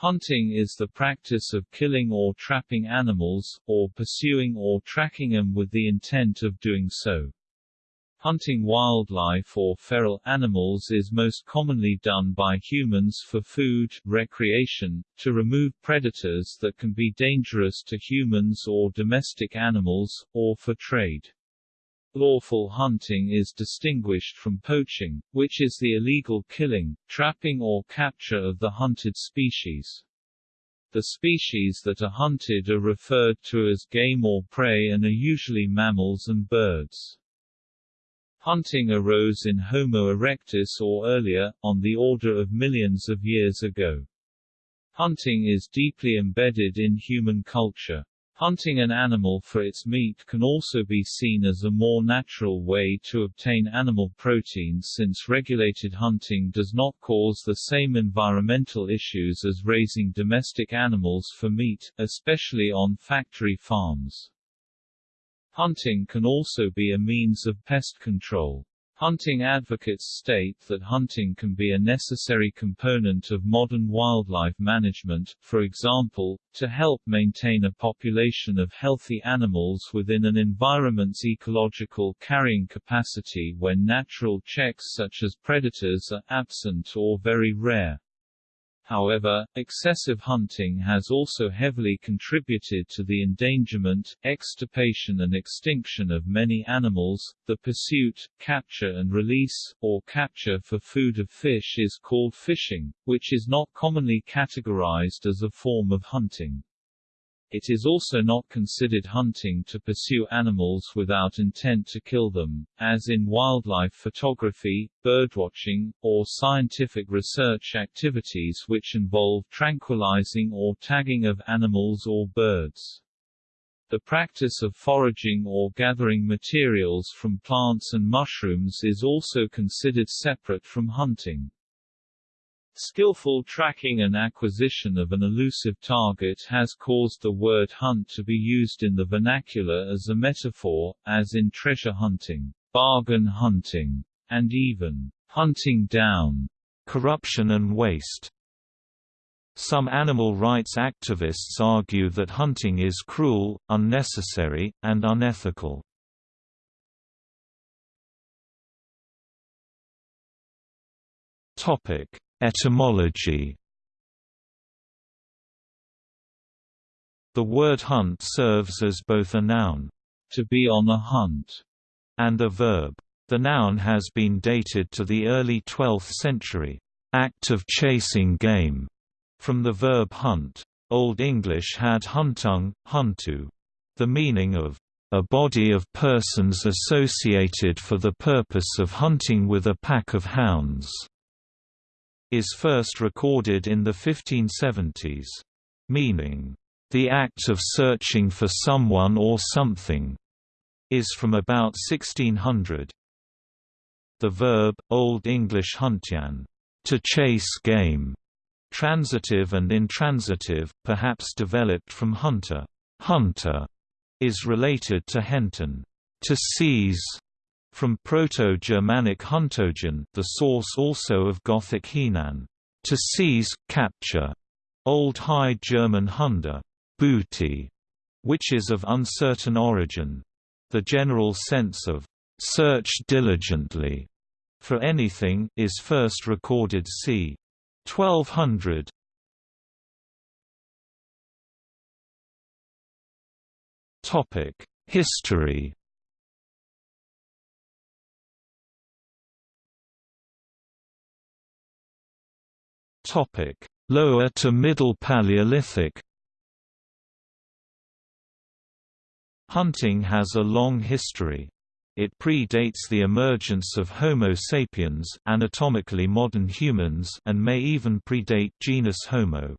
Hunting is the practice of killing or trapping animals, or pursuing or tracking them with the intent of doing so. Hunting wildlife or feral animals is most commonly done by humans for food, recreation, to remove predators that can be dangerous to humans or domestic animals, or for trade. Lawful hunting is distinguished from poaching, which is the illegal killing, trapping or capture of the hunted species. The species that are hunted are referred to as game or prey and are usually mammals and birds. Hunting arose in Homo erectus or earlier, on the order of millions of years ago. Hunting is deeply embedded in human culture. Hunting an animal for its meat can also be seen as a more natural way to obtain animal protein since regulated hunting does not cause the same environmental issues as raising domestic animals for meat, especially on factory farms. Hunting can also be a means of pest control. Hunting advocates state that hunting can be a necessary component of modern wildlife management, for example, to help maintain a population of healthy animals within an environment's ecological carrying capacity when natural checks such as predators are absent or very rare. However, excessive hunting has also heavily contributed to the endangerment, extirpation and extinction of many animals. The pursuit, capture and release, or capture for food of fish is called fishing, which is not commonly categorized as a form of hunting. It is also not considered hunting to pursue animals without intent to kill them, as in wildlife photography, birdwatching, or scientific research activities which involve tranquilizing or tagging of animals or birds. The practice of foraging or gathering materials from plants and mushrooms is also considered separate from hunting. Skillful tracking and acquisition of an elusive target has caused the word hunt to be used in the vernacular as a metaphor, as in treasure hunting, bargain hunting, and even hunting down corruption and waste. Some animal rights activists argue that hunting is cruel, unnecessary, and unethical. Topic: Etymology The word hunt serves as both a noun, to be on a hunt, and a verb. The noun has been dated to the early 12th century, act of chasing game, from the verb hunt. Old English had huntung, huntu, the meaning of a body of persons associated for the purpose of hunting with a pack of hounds is first recorded in the 1570s. Meaning, the act of searching for someone or something, is from about 1600. The verb, Old English huntian, to chase game, transitive and intransitive, perhaps developed from hunter, hunter, is related to henten, to seize, from Proto-Germanic huntogen the source also of Gothic Henan, to seize, capture. Old High German Hunde, booty, which is of uncertain origin. The general sense of search diligently for anything is first recorded c. 1200. Topic: History Lower to Middle Paleolithic Hunting has a long history. It predates the emergence of Homo sapiens anatomically modern humans and may even predate genus Homo.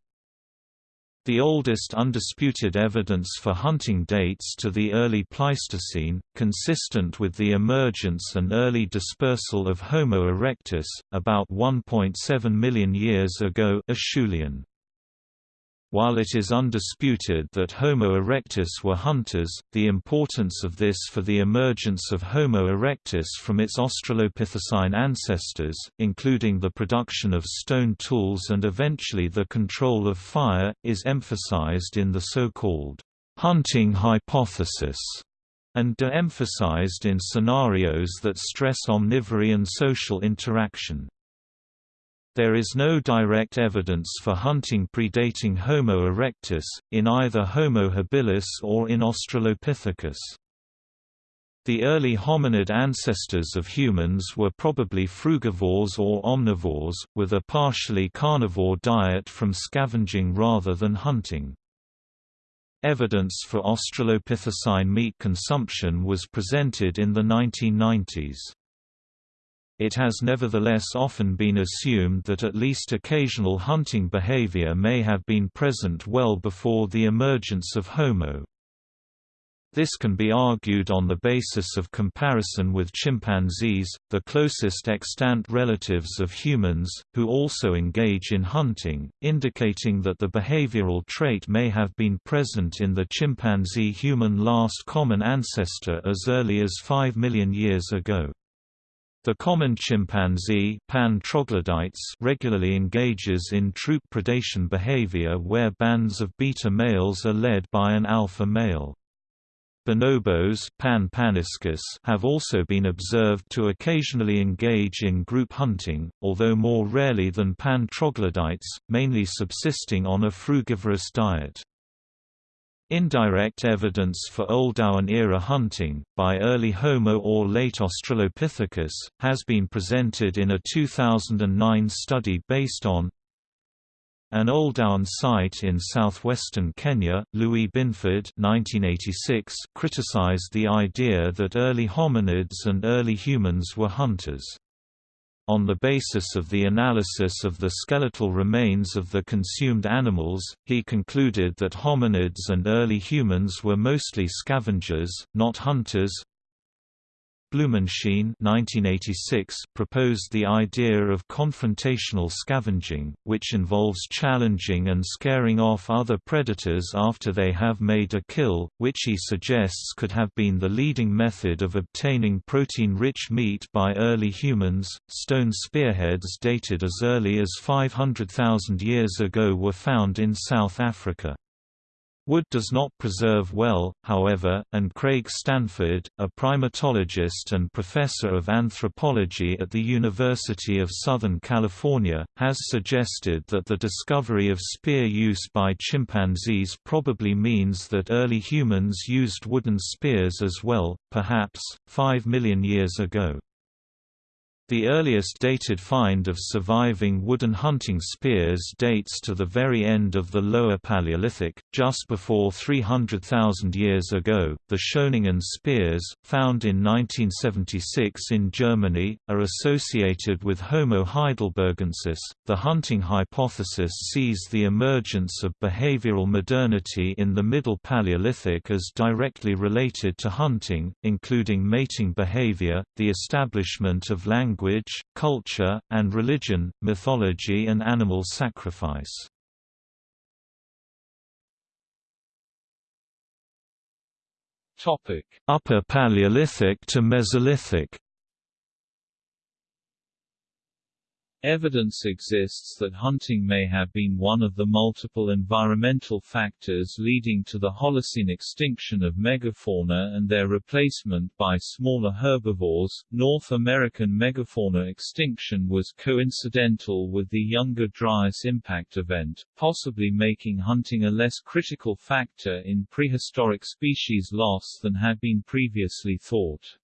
The oldest undisputed evidence for hunting dates to the early Pleistocene, consistent with the emergence and early dispersal of Homo erectus, about 1.7 million years ago Acheulean. While it is undisputed that Homo erectus were hunters, the importance of this for the emergence of Homo erectus from its Australopithecine ancestors, including the production of stone tools and eventually the control of fire, is emphasized in the so-called hunting hypothesis and de-emphasized in scenarios that stress omnivory and social interaction. There is no direct evidence for hunting predating Homo erectus, in either Homo habilis or in Australopithecus. The early hominid ancestors of humans were probably frugivores or omnivores, with a partially carnivore diet from scavenging rather than hunting. Evidence for Australopithecine meat consumption was presented in the 1990s. It has nevertheless often been assumed that at least occasional hunting behavior may have been present well before the emergence of Homo. This can be argued on the basis of comparison with chimpanzees, the closest extant relatives of humans, who also engage in hunting, indicating that the behavioral trait may have been present in the chimpanzee-human last common ancestor as early as 5 million years ago. The common chimpanzee Pan troglodytes regularly engages in troop predation behavior where bands of beta males are led by an alpha male. Bonobos Pan paniscus have also been observed to occasionally engage in group hunting, although more rarely than Pan troglodytes, mainly subsisting on a frugivorous diet. Indirect evidence for Oldowan-era hunting, by early Homo or late Australopithecus, has been presented in a 2009 study based on an Oldowan site in southwestern Kenya, Lewis Binford 1986, criticized the idea that early hominids and early humans were hunters. On the basis of the analysis of the skeletal remains of the consumed animals, he concluded that hominids and early humans were mostly scavengers, not hunters, Blumenschine 1986 proposed the idea of confrontational scavenging, which involves challenging and scaring off other predators after they have made a kill, which he suggests could have been the leading method of obtaining protein-rich meat by early humans. Stone spearheads dated as early as 500,000 years ago were found in South Africa. Wood does not preserve well, however, and Craig Stanford, a primatologist and professor of anthropology at the University of Southern California, has suggested that the discovery of spear use by chimpanzees probably means that early humans used wooden spears as well, perhaps, 5 million years ago. The earliest dated find of surviving wooden hunting spears dates to the very end of the Lower Paleolithic, just before 300,000 years ago. The Schöningen spears, found in 1976 in Germany, are associated with Homo heidelbergensis. The hunting hypothesis sees the emergence of behavioral modernity in the Middle Paleolithic as directly related to hunting, including mating behavior, the establishment of language language, culture, and religion, mythology and animal sacrifice. Upper Paleolithic to Mesolithic Evidence exists that hunting may have been one of the multiple environmental factors leading to the Holocene extinction of megafauna and their replacement by smaller herbivores. North American megafauna extinction was coincidental with the Younger Dryas impact event, possibly making hunting a less critical factor in prehistoric species loss than had been previously thought.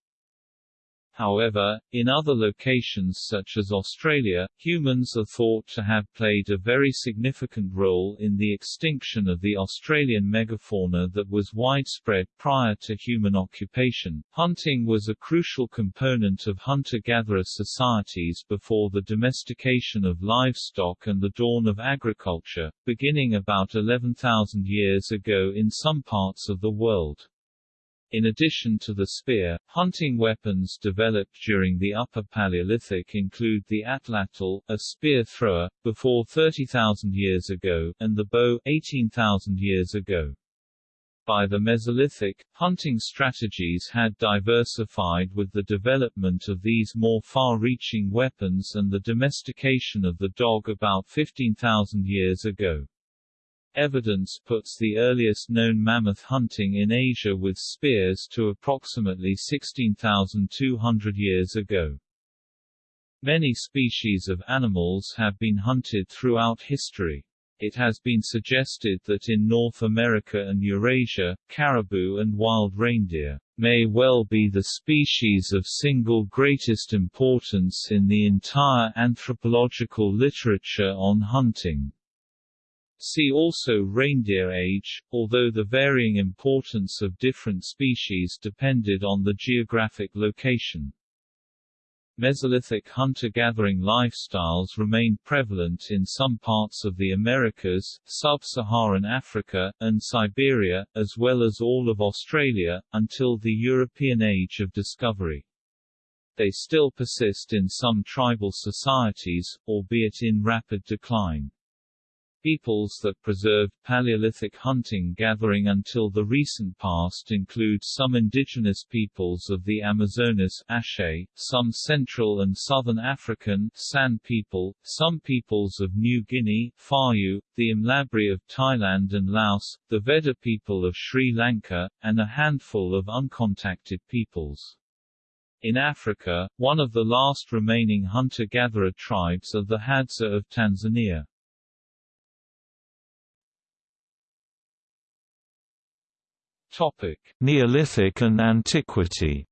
However, in other locations such as Australia, humans are thought to have played a very significant role in the extinction of the Australian megafauna that was widespread prior to human occupation. Hunting was a crucial component of hunter-gatherer societies before the domestication of livestock and the dawn of agriculture, beginning about 11,000 years ago in some parts of the world. In addition to the spear, hunting weapons developed during the Upper Paleolithic include the atlatl, a spear thrower, before 30,000 years ago, and the bow, 18,000 years ago. By the Mesolithic, hunting strategies had diversified with the development of these more far-reaching weapons and the domestication of the dog about 15,000 years ago. Evidence puts the earliest known mammoth hunting in Asia with spears to approximately 16,200 years ago. Many species of animals have been hunted throughout history. It has been suggested that in North America and Eurasia, caribou and wild reindeer may well be the species of single greatest importance in the entire anthropological literature on hunting. See also reindeer age, although the varying importance of different species depended on the geographic location. Mesolithic hunter-gathering lifestyles remained prevalent in some parts of the Americas, sub-Saharan Africa, and Siberia, as well as all of Australia, until the European Age of Discovery. They still persist in some tribal societies, albeit in rapid decline. Peoples that preserved Paleolithic hunting-gathering until the recent past include some indigenous peoples of the Amazonas Aché, some Central and Southern African San people, some peoples of New Guinea Fayu, the Imlabri of Thailand and Laos, the Vedda people of Sri Lanka, and a handful of uncontacted peoples. In Africa, one of the last remaining hunter-gatherer tribes are the Hadza of Tanzania. Topic: Neolithic and Antiquity.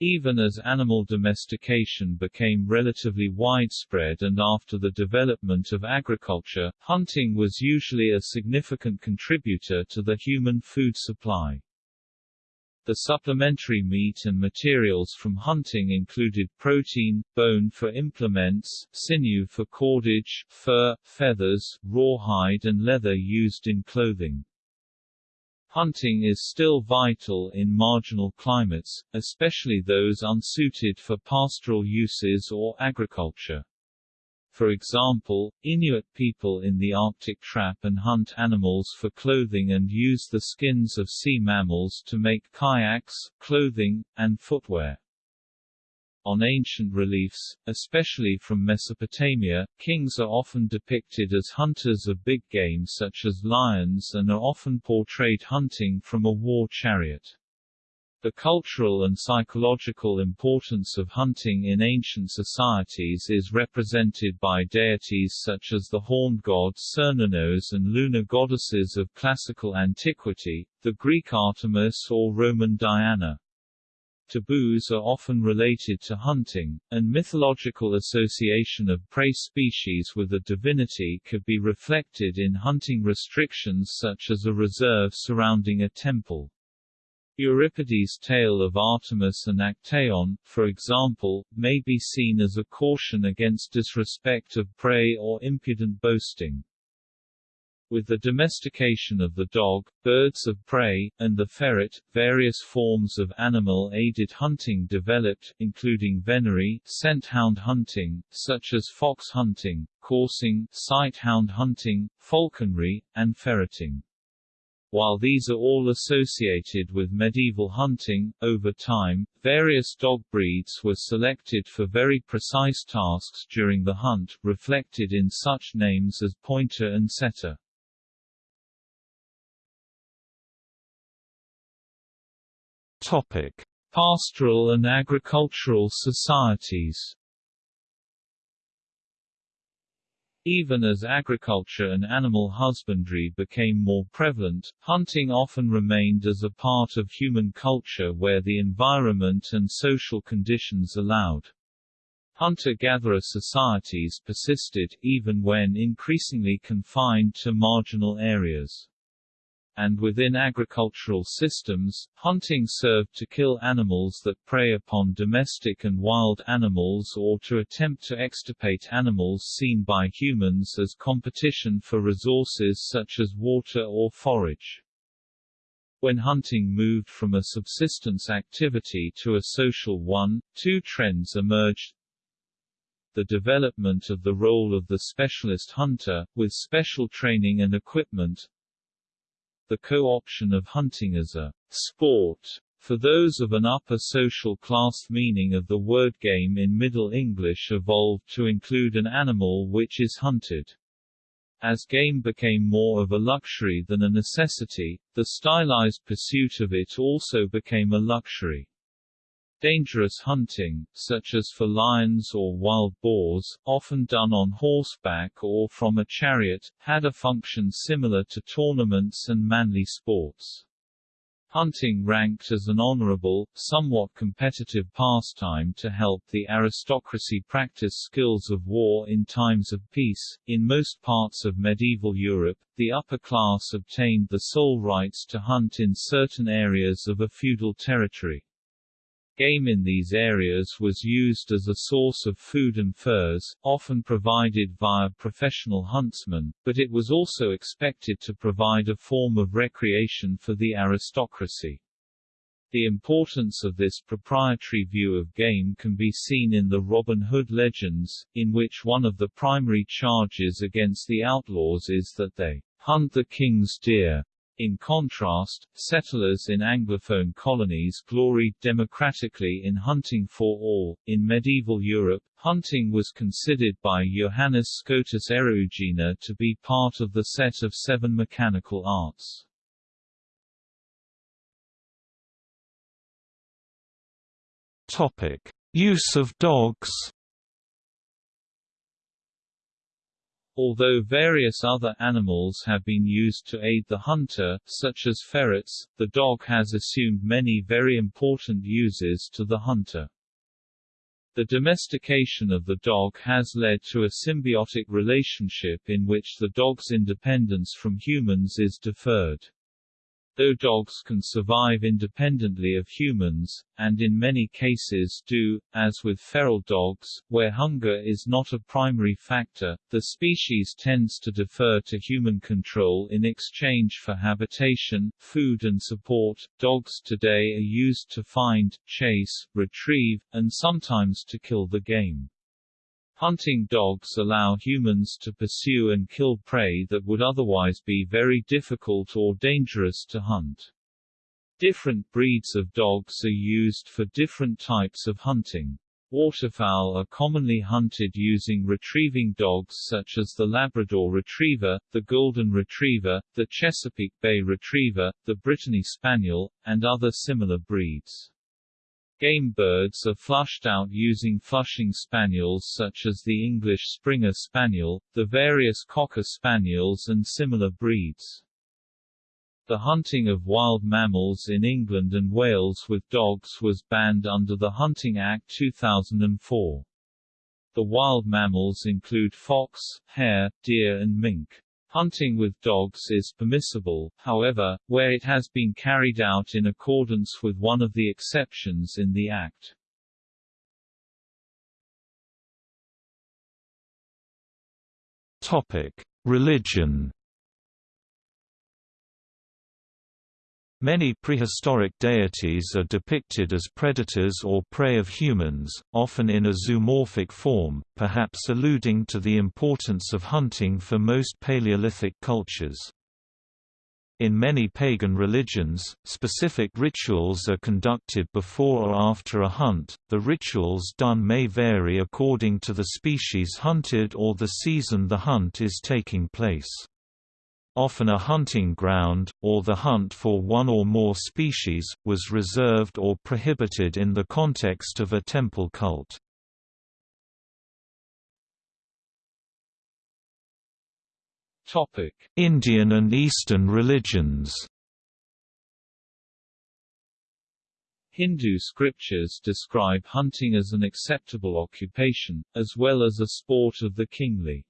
Even as animal domestication became relatively widespread and after the development of agriculture, hunting was usually a significant contributor to the human food supply. The supplementary meat and materials from hunting included protein, bone for implements, sinew for cordage, fur, feathers, rawhide and leather used in clothing. Hunting is still vital in marginal climates, especially those unsuited for pastoral uses or agriculture. For example, Inuit people in the Arctic trap and hunt animals for clothing and use the skins of sea mammals to make kayaks, clothing, and footwear. On ancient reliefs, especially from Mesopotamia, kings are often depicted as hunters of big game such as lions and are often portrayed hunting from a war chariot. The cultural and psychological importance of hunting in ancient societies is represented by deities such as the horned god Cernunnos and lunar goddesses of classical antiquity, the Greek Artemis or Roman Diana. Taboos are often related to hunting, and mythological association of prey species with a divinity could be reflected in hunting restrictions such as a reserve surrounding a temple. Euripides' tale of Artemis and Actaeon, for example, may be seen as a caution against disrespect of prey or impudent boasting. With the domestication of the dog, birds of prey, and the ferret, various forms of animal-aided hunting developed, including venery, scent-hound hunting, such as fox hunting, coursing, sight-hound hunting, falconry, and ferreting. While these are all associated with medieval hunting, over time, various dog breeds were selected for very precise tasks during the hunt, reflected in such names as pointer and setter. Topic: Pastoral and agricultural societies Even as agriculture and animal husbandry became more prevalent, hunting often remained as a part of human culture where the environment and social conditions allowed. Hunter-gatherer societies persisted, even when increasingly confined to marginal areas and within agricultural systems, hunting served to kill animals that prey upon domestic and wild animals or to attempt to extirpate animals seen by humans as competition for resources such as water or forage. When hunting moved from a subsistence activity to a social one, two trends emerged the development of the role of the specialist hunter, with special training and equipment the co-option of hunting as a sport for those of an upper social class meaning of the word game in Middle English evolved to include an animal which is hunted. As game became more of a luxury than a necessity, the stylized pursuit of it also became a luxury. Dangerous hunting, such as for lions or wild boars, often done on horseback or from a chariot, had a function similar to tournaments and manly sports. Hunting ranked as an honorable, somewhat competitive pastime to help the aristocracy practice skills of war in times of peace. In most parts of medieval Europe, the upper class obtained the sole rights to hunt in certain areas of a feudal territory. Game in these areas was used as a source of food and furs, often provided via professional huntsmen, but it was also expected to provide a form of recreation for the aristocracy. The importance of this proprietary view of game can be seen in the Robin Hood legends, in which one of the primary charges against the outlaws is that they hunt the king's deer. In contrast, settlers in Anglophone colonies gloried democratically in hunting for all. In medieval Europe, hunting was considered by Johannes Scotus Eriugena to be part of the set of seven mechanical arts. Topic: Use of dogs. Although various other animals have been used to aid the hunter, such as ferrets, the dog has assumed many very important uses to the hunter. The domestication of the dog has led to a symbiotic relationship in which the dog's independence from humans is deferred. Though dogs can survive independently of humans, and in many cases do, as with feral dogs, where hunger is not a primary factor, the species tends to defer to human control in exchange for habitation, food and support. Dogs today are used to find, chase, retrieve, and sometimes to kill the game. Hunting dogs allow humans to pursue and kill prey that would otherwise be very difficult or dangerous to hunt. Different breeds of dogs are used for different types of hunting. Waterfowl are commonly hunted using retrieving dogs such as the Labrador Retriever, the Golden Retriever, the Chesapeake Bay Retriever, the Brittany Spaniel, and other similar breeds. Game birds are flushed out using flushing spaniels such as the English Springer Spaniel, the various Cocker Spaniels and similar breeds. The hunting of wild mammals in England and Wales with dogs was banned under the Hunting Act 2004. The wild mammals include fox, hare, deer and mink. Hunting with dogs is permissible, however, where it has been carried out in accordance with one of the exceptions in the Act. Topic: Religion Many prehistoric deities are depicted as predators or prey of humans, often in a zoomorphic form, perhaps alluding to the importance of hunting for most Paleolithic cultures. In many pagan religions, specific rituals are conducted before or after a hunt. The rituals done may vary according to the species hunted or the season the hunt is taking place often a hunting ground, or the hunt for one or more species, was reserved or prohibited in the context of a temple cult. Indian and Eastern religions Hindu scriptures describe hunting as an acceptable occupation, as well as a sport of the kingly.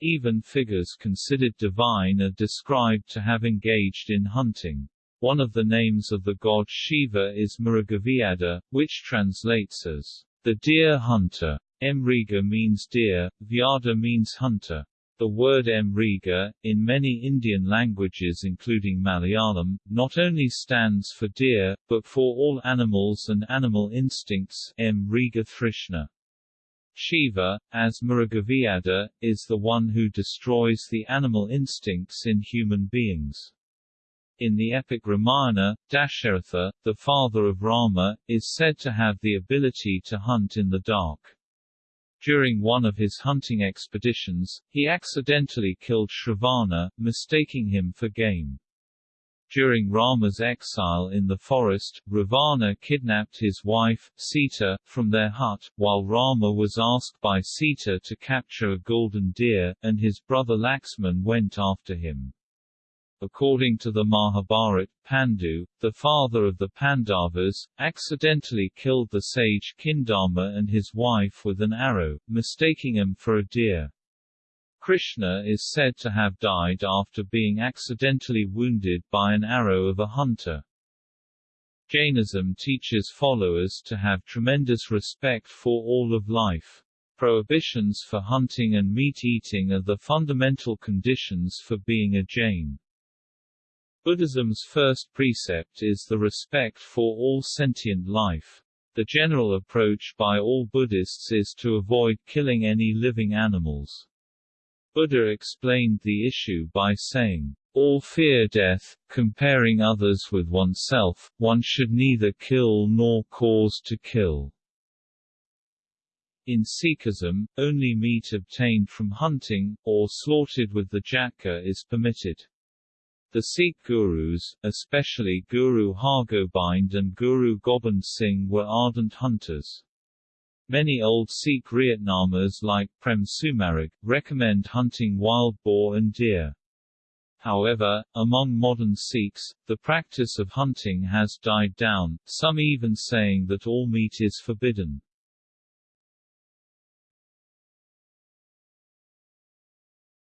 Even figures considered divine are described to have engaged in hunting. One of the names of the god Shiva is Mrigavyada, which translates as the deer hunter. Mriga means deer, Vyada means hunter. The word Mriga, in many Indian languages including Malayalam, not only stands for deer, but for all animals and animal instincts Mriga Thrishna. Shiva, as Mrugaviyada, is the one who destroys the animal instincts in human beings. In the epic Ramayana, Dasharatha, the father of Rama, is said to have the ability to hunt in the dark. During one of his hunting expeditions, he accidentally killed Shravana, mistaking him for game. During Rama's exile in the forest, Ravana kidnapped his wife, Sita, from their hut, while Rama was asked by Sita to capture a golden deer, and his brother Laxman went after him. According to the Mahabharata, Pandu, the father of the Pandavas, accidentally killed the sage Kindama and his wife with an arrow, mistaking him for a deer. Krishna is said to have died after being accidentally wounded by an arrow of a hunter. Jainism teaches followers to have tremendous respect for all of life. Prohibitions for hunting and meat eating are the fundamental conditions for being a Jain. Buddhism's first precept is the respect for all sentient life. The general approach by all Buddhists is to avoid killing any living animals. Buddha explained the issue by saying, all fear death, comparing others with oneself, one should neither kill nor cause to kill. In Sikhism, only meat obtained from hunting, or slaughtered with the jhatka is permitted. The Sikh gurus, especially Guru Hargobind and Guru Gobind Singh were ardent hunters. Many old Sikh Rehatnamas like Prem Sumarag, recommend hunting wild boar and deer. However, among modern Sikhs, the practice of hunting has died down, some even saying that all meat is forbidden.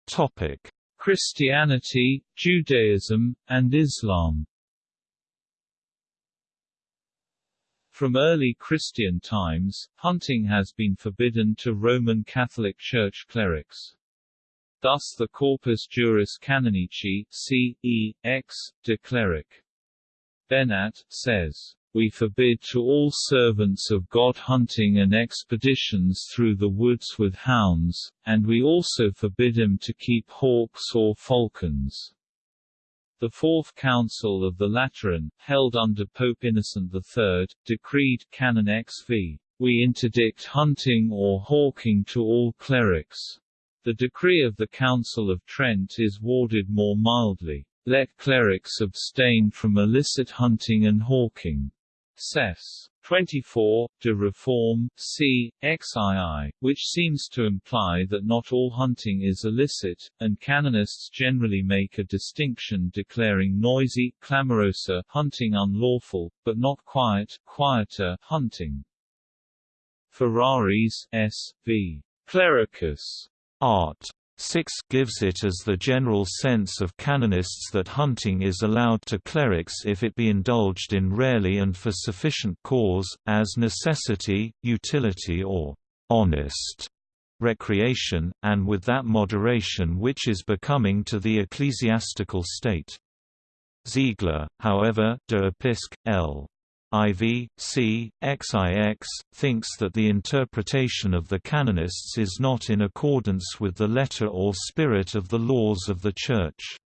Topic. Christianity, Judaism, and Islam From early Christian times, hunting has been forbidden to Roman Catholic Church clerics. Thus the Corpus Juris Canonici c. e. ex. de cleric. Bennat, says, we forbid to all servants of God hunting and expeditions through the woods with hounds, and we also forbid him to keep hawks or falcons. The Fourth Council of the Lateran, held under Pope Innocent III, decreed Canon XV, We interdict hunting or hawking to all clerics. The decree of the Council of Trent is worded more mildly, Let clerics abstain from illicit hunting and hawking. Sess. 24, de Reform, c. xii, which seems to imply that not all hunting is illicit, and canonists generally make a distinction declaring noisy, clamorosa hunting unlawful, but not quiet, quieter hunting. Ferraris, S. v. Clericus. Art. 6 gives it as the general sense of canonists that hunting is allowed to clerics if it be indulged in rarely and for sufficient cause, as necessity, utility or honest recreation, and with that moderation which is becoming to the ecclesiastical state. Ziegler, however, de Episc. L. IV, C, XIX, thinks that the interpretation of the canonists is not in accordance with the letter or spirit of the laws of the Church.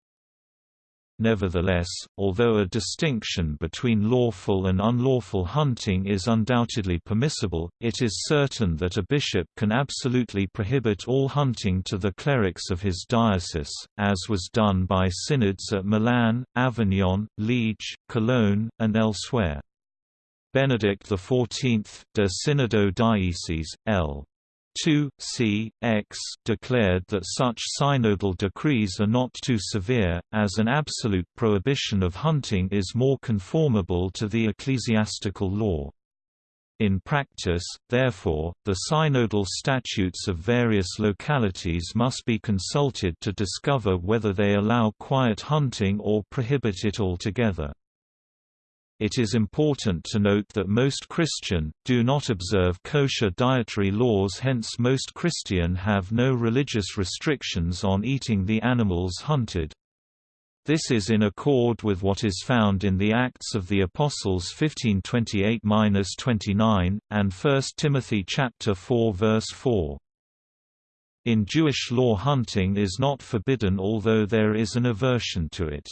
Nevertheless, although a distinction between lawful and unlawful hunting is undoubtedly permissible, it is certain that a bishop can absolutely prohibit all hunting to the clerics of his diocese, as was done by synods at Milan, Avignon, Liege, Cologne, and elsewhere. Benedict XIV, de Synodo Dioecesis, L. 2, c. x, declared that such synodal decrees are not too severe, as an absolute prohibition of hunting is more conformable to the ecclesiastical law. In practice, therefore, the synodal statutes of various localities must be consulted to discover whether they allow quiet hunting or prohibit it altogether. It is important to note that most Christian, do not observe kosher dietary laws hence most Christian have no religious restrictions on eating the animals hunted. This is in accord with what is found in the Acts of the Apostles 15:28-29 and 1 Timothy chapter 4 verse 4. In Jewish law hunting is not forbidden although there is an aversion to it.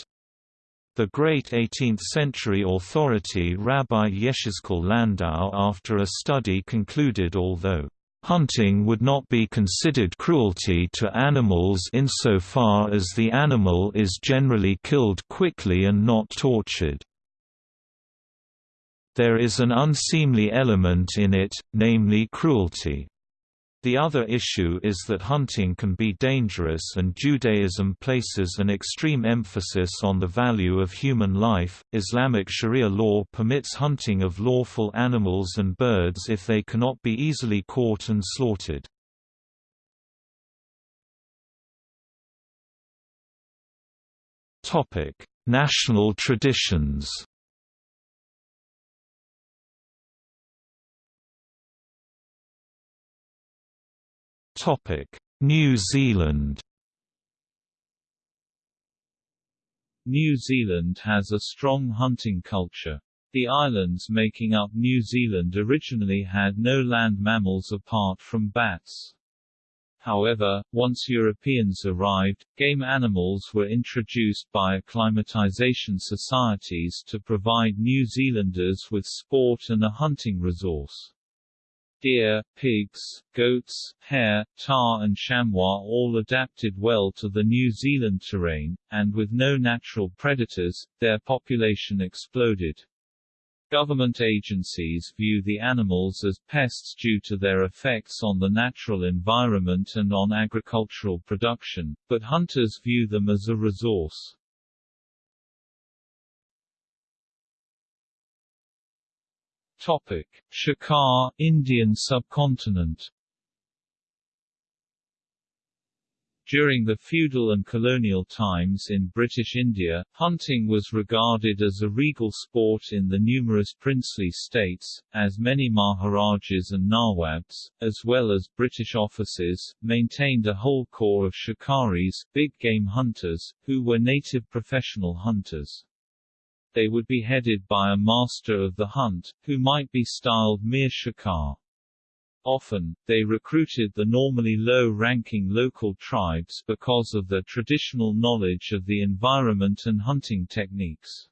The great 18th-century authority Rabbi Yechezkel Landau after a study concluded although Hunting would not be considered cruelty to animals insofar as the animal is generally killed quickly and not tortured. There is an unseemly element in it, namely cruelty. The other issue is that hunting can be dangerous and Judaism places an extreme emphasis on the value of human life. Islamic Sharia law permits hunting of lawful animals and birds if they cannot be easily caught and slaughtered. Topic: National traditions. New Zealand New Zealand has a strong hunting culture. The islands making up New Zealand originally had no land mammals apart from bats. However, once Europeans arrived, game animals were introduced by acclimatization societies to provide New Zealanders with sport and a hunting resource. Deer, pigs, goats, hare, tahr and chamois all adapted well to the New Zealand terrain, and with no natural predators, their population exploded. Government agencies view the animals as pests due to their effects on the natural environment and on agricultural production, but hunters view them as a resource. Topic: Shikar, Indian subcontinent. During the feudal and colonial times in British India, hunting was regarded as a regal sport in the numerous princely states, as many Maharajas and Nawabs, as well as British officers, maintained a whole corps of shikaris, big game hunters, who were native professional hunters they would be headed by a master of the hunt, who might be styled Mir Shikar. Often, they recruited the normally low-ranking local tribes because of their traditional knowledge of the environment and hunting techniques.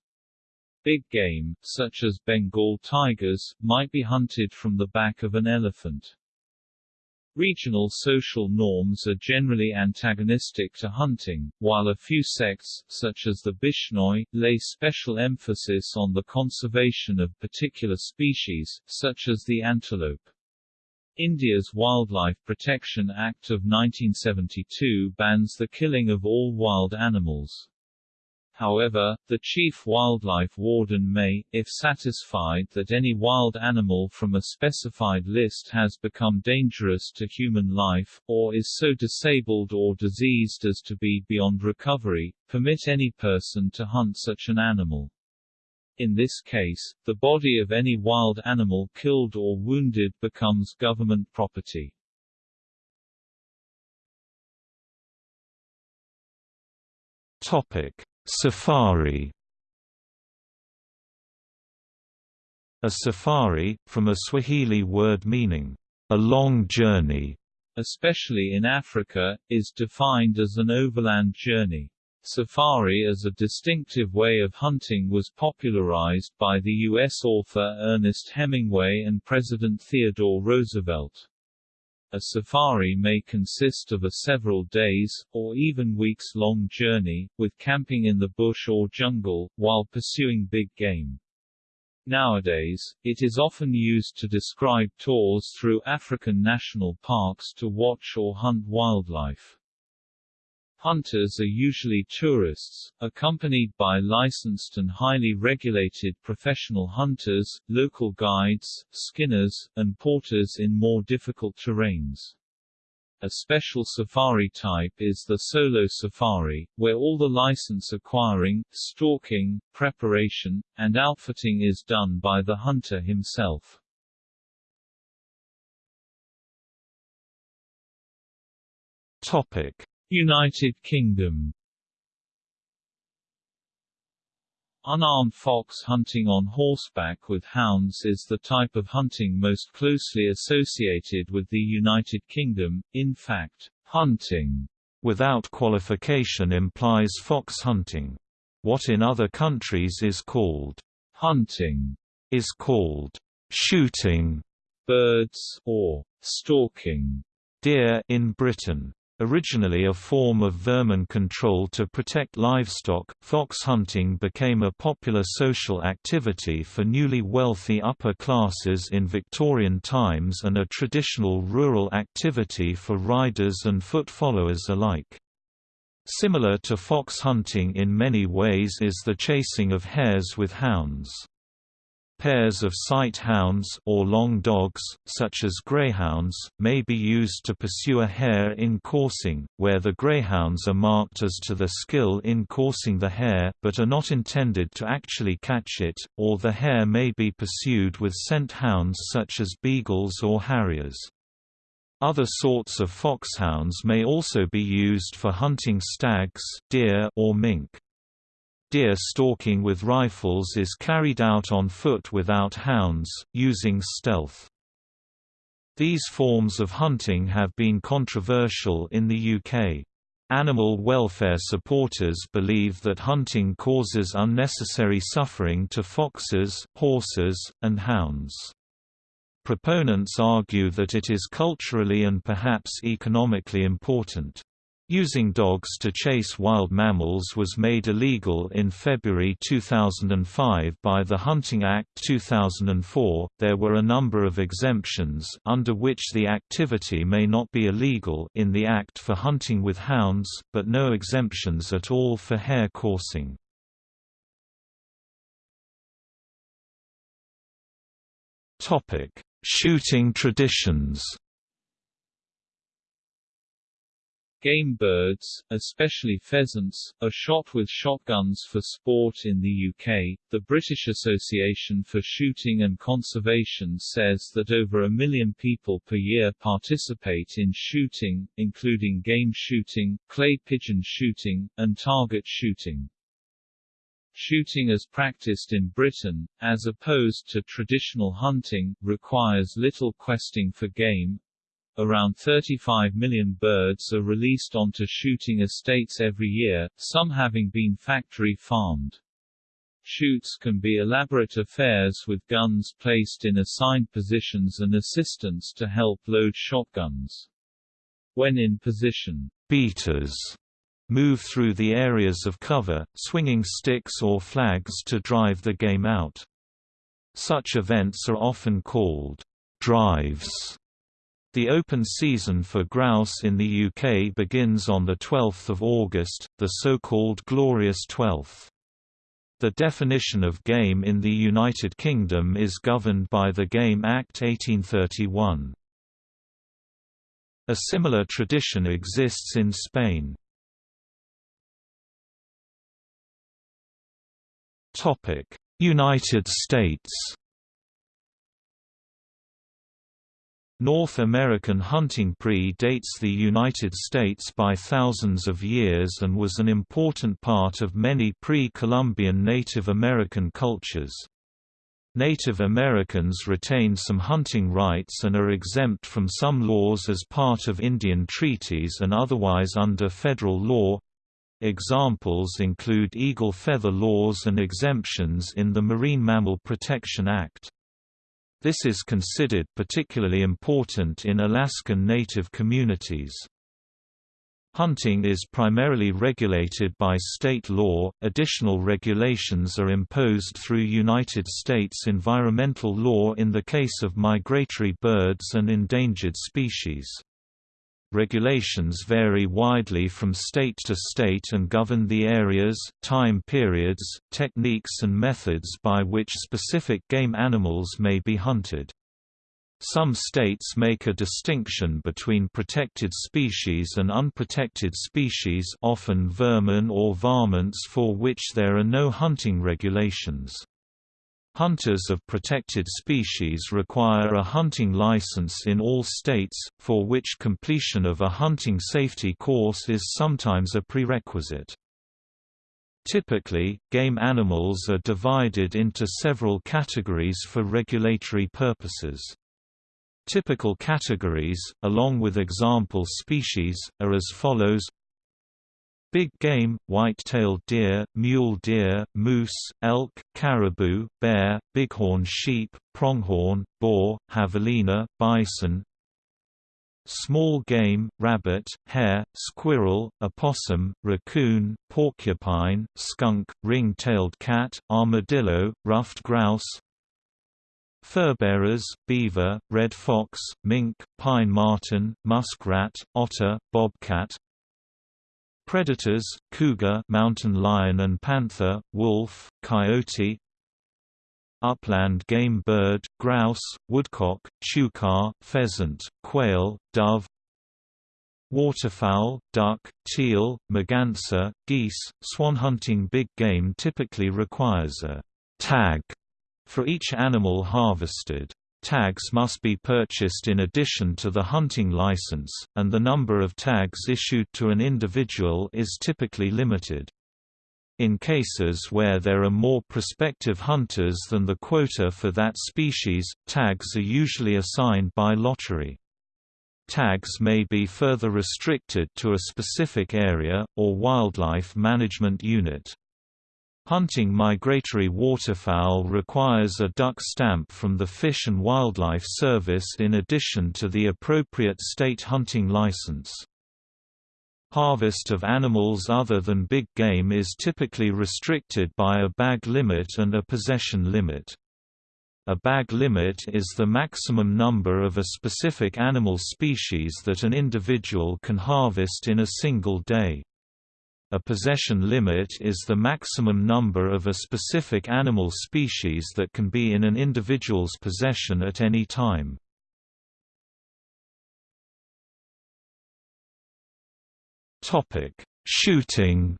Big game, such as Bengal tigers, might be hunted from the back of an elephant. Regional social norms are generally antagonistic to hunting, while a few sects, such as the Bishnoi, lay special emphasis on the conservation of particular species, such as the antelope. India's Wildlife Protection Act of 1972 bans the killing of all wild animals. However, the chief wildlife warden may, if satisfied that any wild animal from a specified list has become dangerous to human life, or is so disabled or diseased as to be beyond recovery, permit any person to hunt such an animal. In this case, the body of any wild animal killed or wounded becomes government property. Topic. Safari A safari, from a Swahili word meaning, a long journey, especially in Africa, is defined as an overland journey. Safari as a distinctive way of hunting was popularized by the U.S. author Ernest Hemingway and President Theodore Roosevelt. A safari may consist of a several days, or even weeks-long journey, with camping in the bush or jungle, while pursuing big game. Nowadays, it is often used to describe tours through African national parks to watch or hunt wildlife. Hunters are usually tourists, accompanied by licensed and highly regulated professional hunters, local guides, skinners, and porters in more difficult terrains. A special safari type is the solo safari, where all the license acquiring, stalking, preparation, and outfitting is done by the hunter himself. Topic: United Kingdom Unarmed fox hunting on horseback with hounds is the type of hunting most closely associated with the United Kingdom, in fact, hunting without qualification implies fox hunting. What in other countries is called hunting is called shooting birds or stalking deer in Britain. Originally a form of vermin control to protect livestock, fox hunting became a popular social activity for newly wealthy upper classes in Victorian times and a traditional rural activity for riders and foot followers alike. Similar to fox hunting in many ways is the chasing of hares with hounds. Pairs of sight hounds or long dogs, such as greyhounds, may be used to pursue a hare in coursing, where the greyhounds are marked as to their skill in coursing the hare, but are not intended to actually catch it, or the hare may be pursued with scent hounds such as beagles or harriers. Other sorts of foxhounds may also be used for hunting stags, deer or mink. Deer stalking with rifles is carried out on foot without hounds, using stealth. These forms of hunting have been controversial in the UK. Animal welfare supporters believe that hunting causes unnecessary suffering to foxes, horses, and hounds. Proponents argue that it is culturally and perhaps economically important. Using dogs to chase wild mammals was made illegal in February 2005 by the Hunting Act 2004. There were a number of exemptions under which the activity may not be illegal in the act for hunting with hounds, but no exemptions at all for hare coursing. Topic: Shooting traditions. Game birds, especially pheasants, are shot with shotguns for sport in the UK. The British Association for Shooting and Conservation says that over a million people per year participate in shooting, including game shooting, clay pigeon shooting, and target shooting. Shooting as practiced in Britain, as opposed to traditional hunting, requires little questing for game, Around 35 million birds are released onto shooting estates every year, some having been factory farmed. Shoots can be elaborate affairs with guns placed in assigned positions and assistants to help load shotguns. When in position, beaters move through the areas of cover, swinging sticks or flags to drive the game out. Such events are often called drives the open season for grouse in the UK begins on 12 August, the so-called Glorious Twelfth. The definition of game in the United Kingdom is governed by the Game Act 1831. A similar tradition exists in Spain. United States North American hunting pre-dates the United States by thousands of years and was an important part of many pre-Columbian Native American cultures. Native Americans retain some hunting rights and are exempt from some laws as part of Indian treaties and otherwise under federal law. Examples include eagle feather laws and exemptions in the Marine Mammal Protection Act. This is considered particularly important in Alaskan Native communities. Hunting is primarily regulated by state law, additional regulations are imposed through United States environmental law in the case of migratory birds and endangered species. Regulations vary widely from state to state and govern the areas, time periods, techniques and methods by which specific game animals may be hunted. Some states make a distinction between protected species and unprotected species often vermin or varmints for which there are no hunting regulations. Hunters of protected species require a hunting license in all states, for which completion of a hunting safety course is sometimes a prerequisite. Typically, game animals are divided into several categories for regulatory purposes. Typical categories, along with example species, are as follows Big game, white-tailed deer, mule deer, moose, elk, caribou, bear, bighorn sheep, pronghorn, boar, javelina, bison. Small game, rabbit, hare, squirrel, opossum, raccoon, porcupine, skunk, ring-tailed cat, armadillo, ruffed grouse. Furbearers, beaver, red fox, mink, pine marten, muskrat, otter, bobcat Predators, cougar mountain lion and panther, wolf, coyote Upland game bird, grouse, woodcock, chukar, pheasant, quail, dove Waterfowl, duck, teal, merganser, geese, swan hunting big game typically requires a «tag» for each animal harvested. Tags must be purchased in addition to the hunting license, and the number of tags issued to an individual is typically limited. In cases where there are more prospective hunters than the quota for that species, tags are usually assigned by lottery. Tags may be further restricted to a specific area, or wildlife management unit. Hunting migratory waterfowl requires a duck stamp from the Fish and Wildlife Service in addition to the appropriate state hunting license. Harvest of animals other than big game is typically restricted by a bag limit and a possession limit. A bag limit is the maximum number of a specific animal species that an individual can harvest in a single day. A possession limit is the maximum number of a specific animal species that can be in an individual's possession at any time. Shooting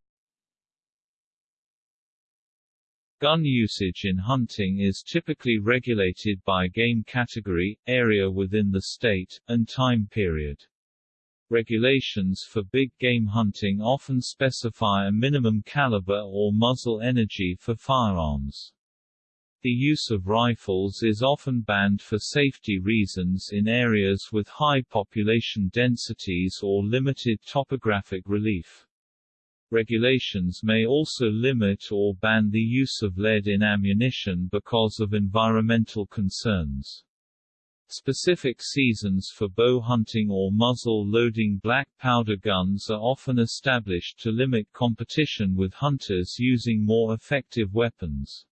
Gun usage in hunting is typically regulated by game category, area within the state, and time period. Regulations for big game hunting often specify a minimum caliber or muzzle energy for firearms. The use of rifles is often banned for safety reasons in areas with high population densities or limited topographic relief. Regulations may also limit or ban the use of lead in ammunition because of environmental concerns. Specific seasons for bow hunting or muzzle-loading black powder guns are often established to limit competition with hunters using more effective weapons.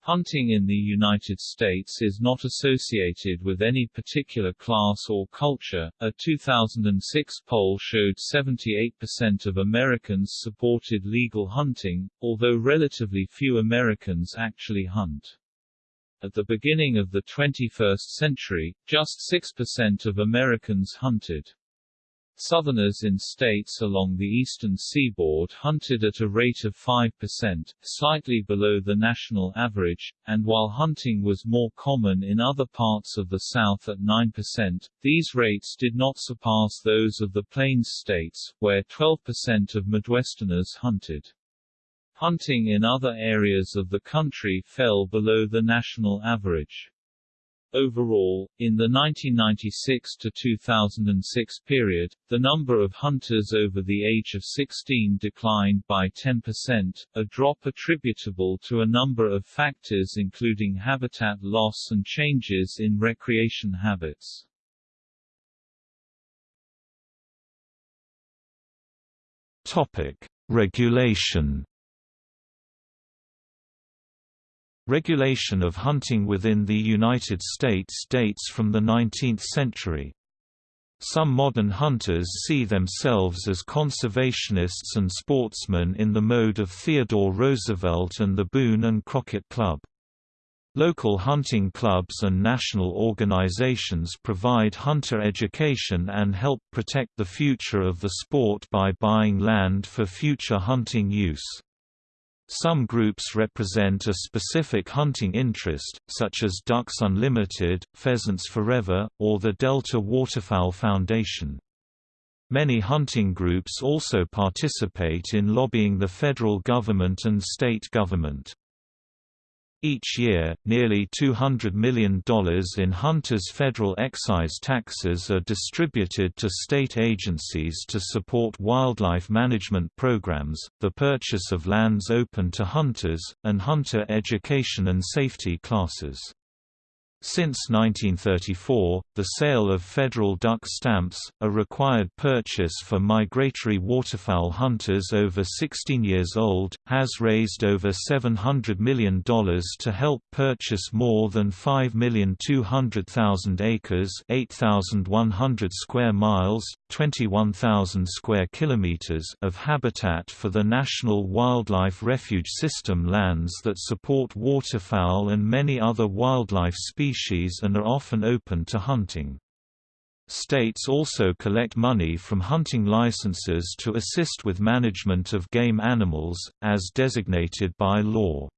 Hunting in the United States is not associated with any particular class or culture. A 2006 poll showed 78% of Americans supported legal hunting, although relatively few Americans actually hunt. At the beginning of the 21st century, just 6% of Americans hunted. Southerners in states along the eastern seaboard hunted at a rate of 5%, slightly below the national average, and while hunting was more common in other parts of the South at 9%, these rates did not surpass those of the Plains states, where 12% of Midwesterners hunted. Hunting in other areas of the country fell below the national average. Overall, in the 1996 to 2006 period, the number of hunters over the age of 16 declined by 10%, a drop attributable to a number of factors including habitat loss and changes in recreation habits. Topic: Regulation Regulation of hunting within the United States dates from the 19th century. Some modern hunters see themselves as conservationists and sportsmen in the mode of Theodore Roosevelt and the Boone and Crockett Club. Local hunting clubs and national organizations provide hunter education and help protect the future of the sport by buying land for future hunting use. Some groups represent a specific hunting interest, such as Ducks Unlimited, Pheasants Forever, or the Delta Waterfowl Foundation. Many hunting groups also participate in lobbying the federal government and state government. Each year, nearly $200 million in hunters' federal excise taxes are distributed to state agencies to support wildlife management programs, the purchase of lands open to hunters, and hunter education and safety classes. Since 1934, the sale of federal duck stamps, a required purchase for migratory waterfowl hunters over 16 years old, has raised over $700 million to help purchase more than 5,200,000 acres 8,100 square miles, 21,000 square kilometers of habitat for the National Wildlife Refuge System lands that support waterfowl and many other wildlife species species and are often open to hunting. States also collect money from hunting licenses to assist with management of game animals, as designated by law.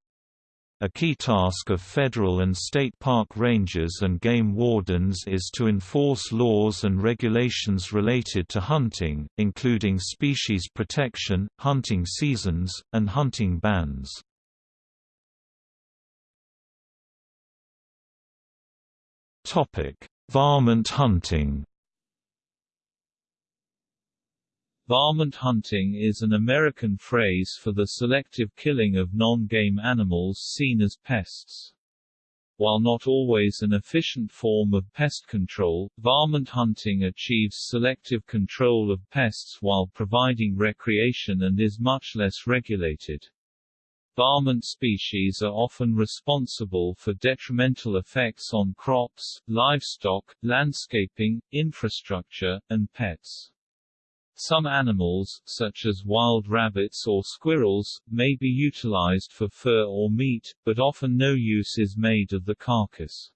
A key task of federal and state park rangers and game wardens is to enforce laws and regulations related to hunting, including species protection, hunting seasons, and hunting bans. Topic: Varmint hunting. Varmint hunting is an American phrase for the selective killing of non-game animals seen as pests. While not always an efficient form of pest control, varmint hunting achieves selective control of pests while providing recreation and is much less regulated. Varmint species are often responsible for detrimental effects on crops, livestock, landscaping, infrastructure, and pets. Some animals, such as wild rabbits or squirrels, may be utilized for fur or meat, but often no use is made of the carcass.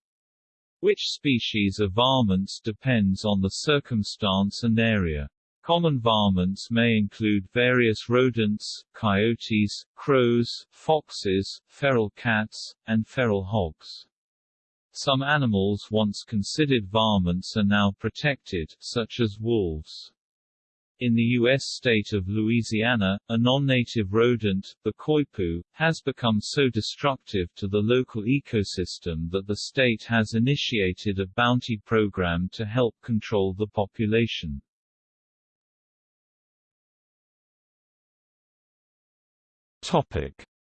Which species of varmints depends on the circumstance and area. Common varmints may include various rodents, coyotes, crows, foxes, feral cats, and feral hogs. Some animals once considered varmints are now protected, such as wolves. In the U.S. state of Louisiana, a non-native rodent, the coypu, has become so destructive to the local ecosystem that the state has initiated a bounty program to help control the population.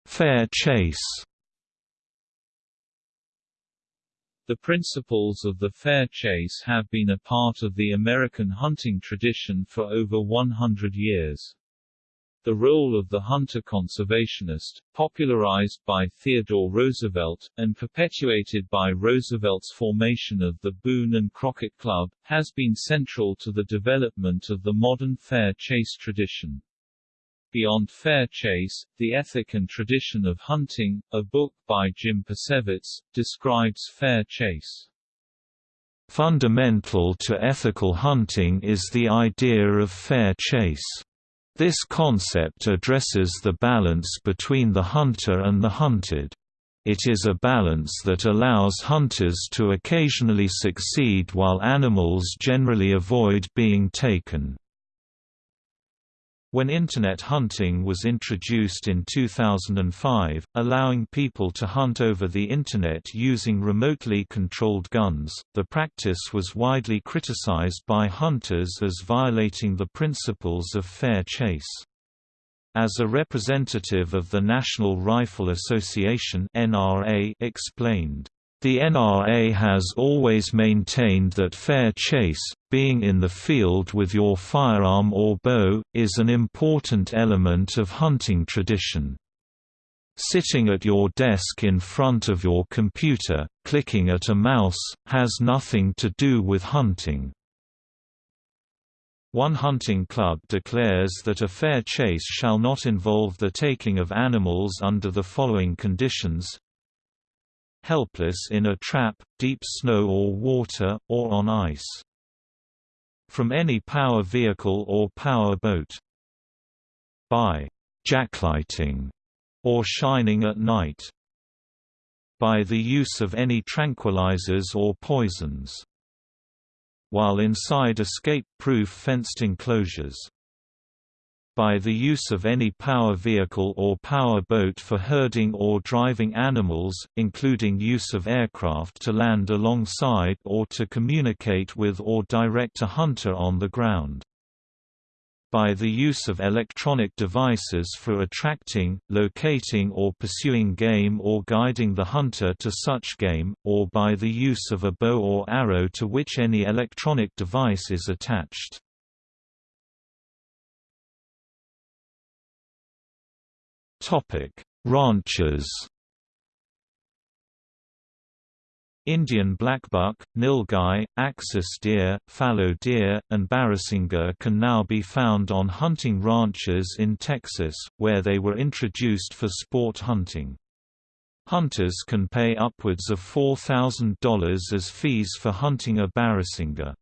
Fair chase. The principles of the fair chase have been a part of the American hunting tradition for over 100 years. The role of the hunter-conservationist, popularized by Theodore Roosevelt, and perpetuated by Roosevelt's formation of the Boone and Crockett Club, has been central to the development of the modern fair chase tradition. Beyond Fair Chase, The Ethic and Tradition of Hunting, a book by Jim Posewitz, describes fair chase. Fundamental to ethical hunting is the idea of fair chase. This concept addresses the balance between the hunter and the hunted. It is a balance that allows hunters to occasionally succeed while animals generally avoid being taken. When Internet hunting was introduced in 2005, allowing people to hunt over the Internet using remotely controlled guns, the practice was widely criticized by hunters as violating the principles of fair chase. As a representative of the National Rifle Association (NRA) explained, the NRA has always maintained that fair chase, being in the field with your firearm or bow, is an important element of hunting tradition. Sitting at your desk in front of your computer, clicking at a mouse, has nothing to do with hunting. One hunting club declares that a fair chase shall not involve the taking of animals under the following conditions helpless in a trap, deep snow or water, or on ice. From any power vehicle or power boat. By jacklighting or shining at night. By the use of any tranquilizers or poisons. While inside escape-proof fenced enclosures by the use of any power vehicle or power boat for herding or driving animals, including use of aircraft to land alongside or to communicate with or direct a hunter on the ground. By the use of electronic devices for attracting, locating or pursuing game or guiding the hunter to such game, or by the use of a bow or arrow to which any electronic device is attached. Ranches. Indian blackbuck, nilgai, axis deer, fallow deer, and barasingha can now be found on hunting ranches in Texas, where they were introduced for sport hunting. Hunters can pay upwards of $4,000 as fees for hunting a barasingha.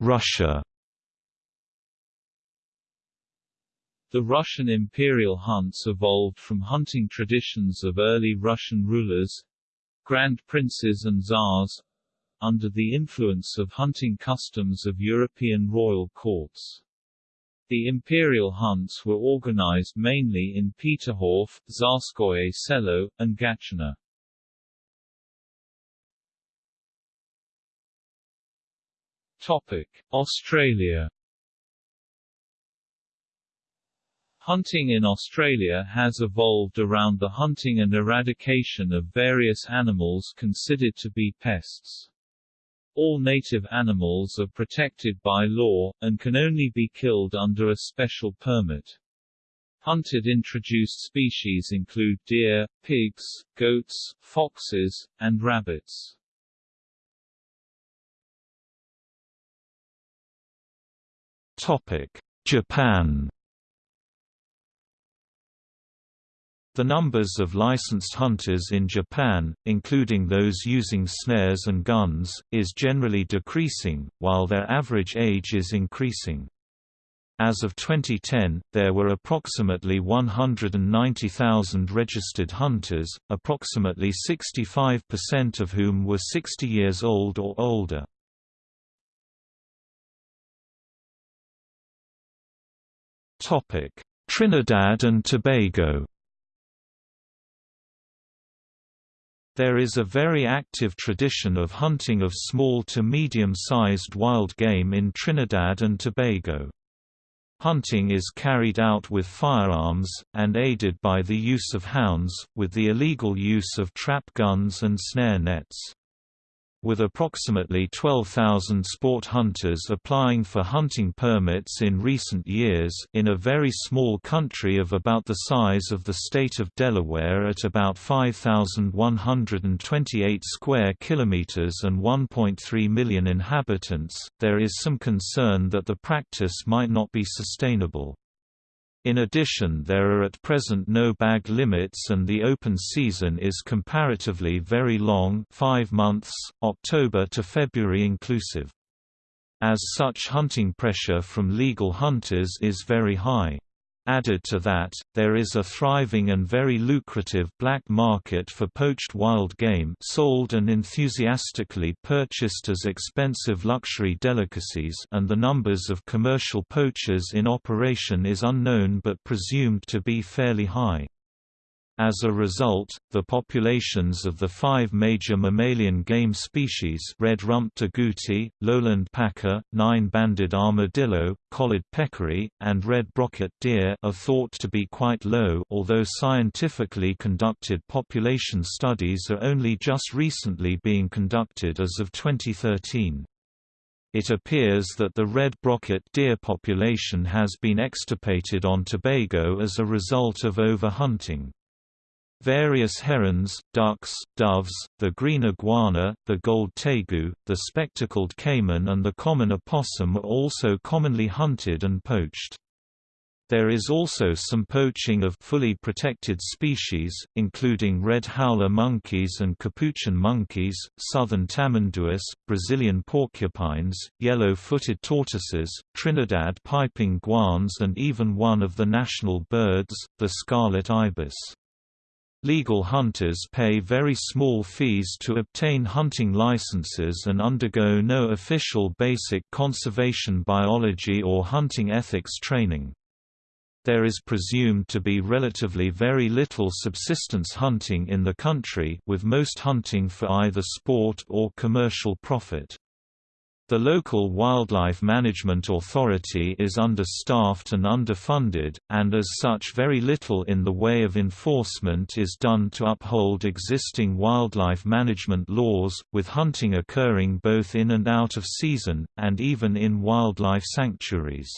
Russia The Russian imperial hunts evolved from hunting traditions of early Russian rulers grand princes and czars under the influence of hunting customs of European royal courts. The imperial hunts were organized mainly in Peterhof, Tsarskoye Selo, and Gatchina. Topic: Australia Hunting in Australia has evolved around the hunting and eradication of various animals considered to be pests. All native animals are protected by law, and can only be killed under a special permit. Hunted introduced species include deer, pigs, goats, foxes, and rabbits. Japan The numbers of licensed hunters in Japan, including those using snares and guns, is generally decreasing, while their average age is increasing. As of 2010, there were approximately 190,000 registered hunters, approximately 65% of whom were 60 years old or older. Trinidad and Tobago There is a very active tradition of hunting of small to medium-sized wild game in Trinidad and Tobago. Hunting is carried out with firearms, and aided by the use of hounds, with the illegal use of trap guns and snare nets. With approximately 12,000 sport hunters applying for hunting permits in recent years in a very small country of about the size of the state of Delaware at about 5,128 square kilometers and 1.3 million inhabitants, there is some concern that the practice might not be sustainable. In addition there are at present no bag limits and the open season is comparatively very long 5 months, October to February inclusive. As such hunting pressure from legal hunters is very high. Added to that, there is a thriving and very lucrative black market for poached wild game sold and enthusiastically purchased as expensive luxury delicacies and the numbers of commercial poachers in operation is unknown but presumed to be fairly high. As a result, the populations of the five major mammalian game species red-rumped agouti, lowland paca, nine-banded armadillo, collared peccary, and red brocket deer are thought to be quite low although scientifically conducted population studies are only just recently being conducted as of 2013. It appears that the red brocket deer population has been extirpated on Tobago as a result of overhunting. Various herons, ducks, doves, the green iguana, the gold tegu, the spectacled caiman and the common opossum are also commonly hunted and poached. There is also some poaching of fully protected species, including red howler monkeys and capuchin monkeys, southern tamanduas, Brazilian porcupines, yellow-footed tortoises, Trinidad piping guans and even one of the national birds, the scarlet ibis. Legal hunters pay very small fees to obtain hunting licenses and undergo no official basic conservation biology or hunting ethics training there is presumed to be relatively very little subsistence hunting in the country with most hunting for either sport or commercial profit. The local Wildlife Management Authority is understaffed and underfunded, and as such very little in the way of enforcement is done to uphold existing wildlife management laws, with hunting occurring both in and out of season, and even in wildlife sanctuaries.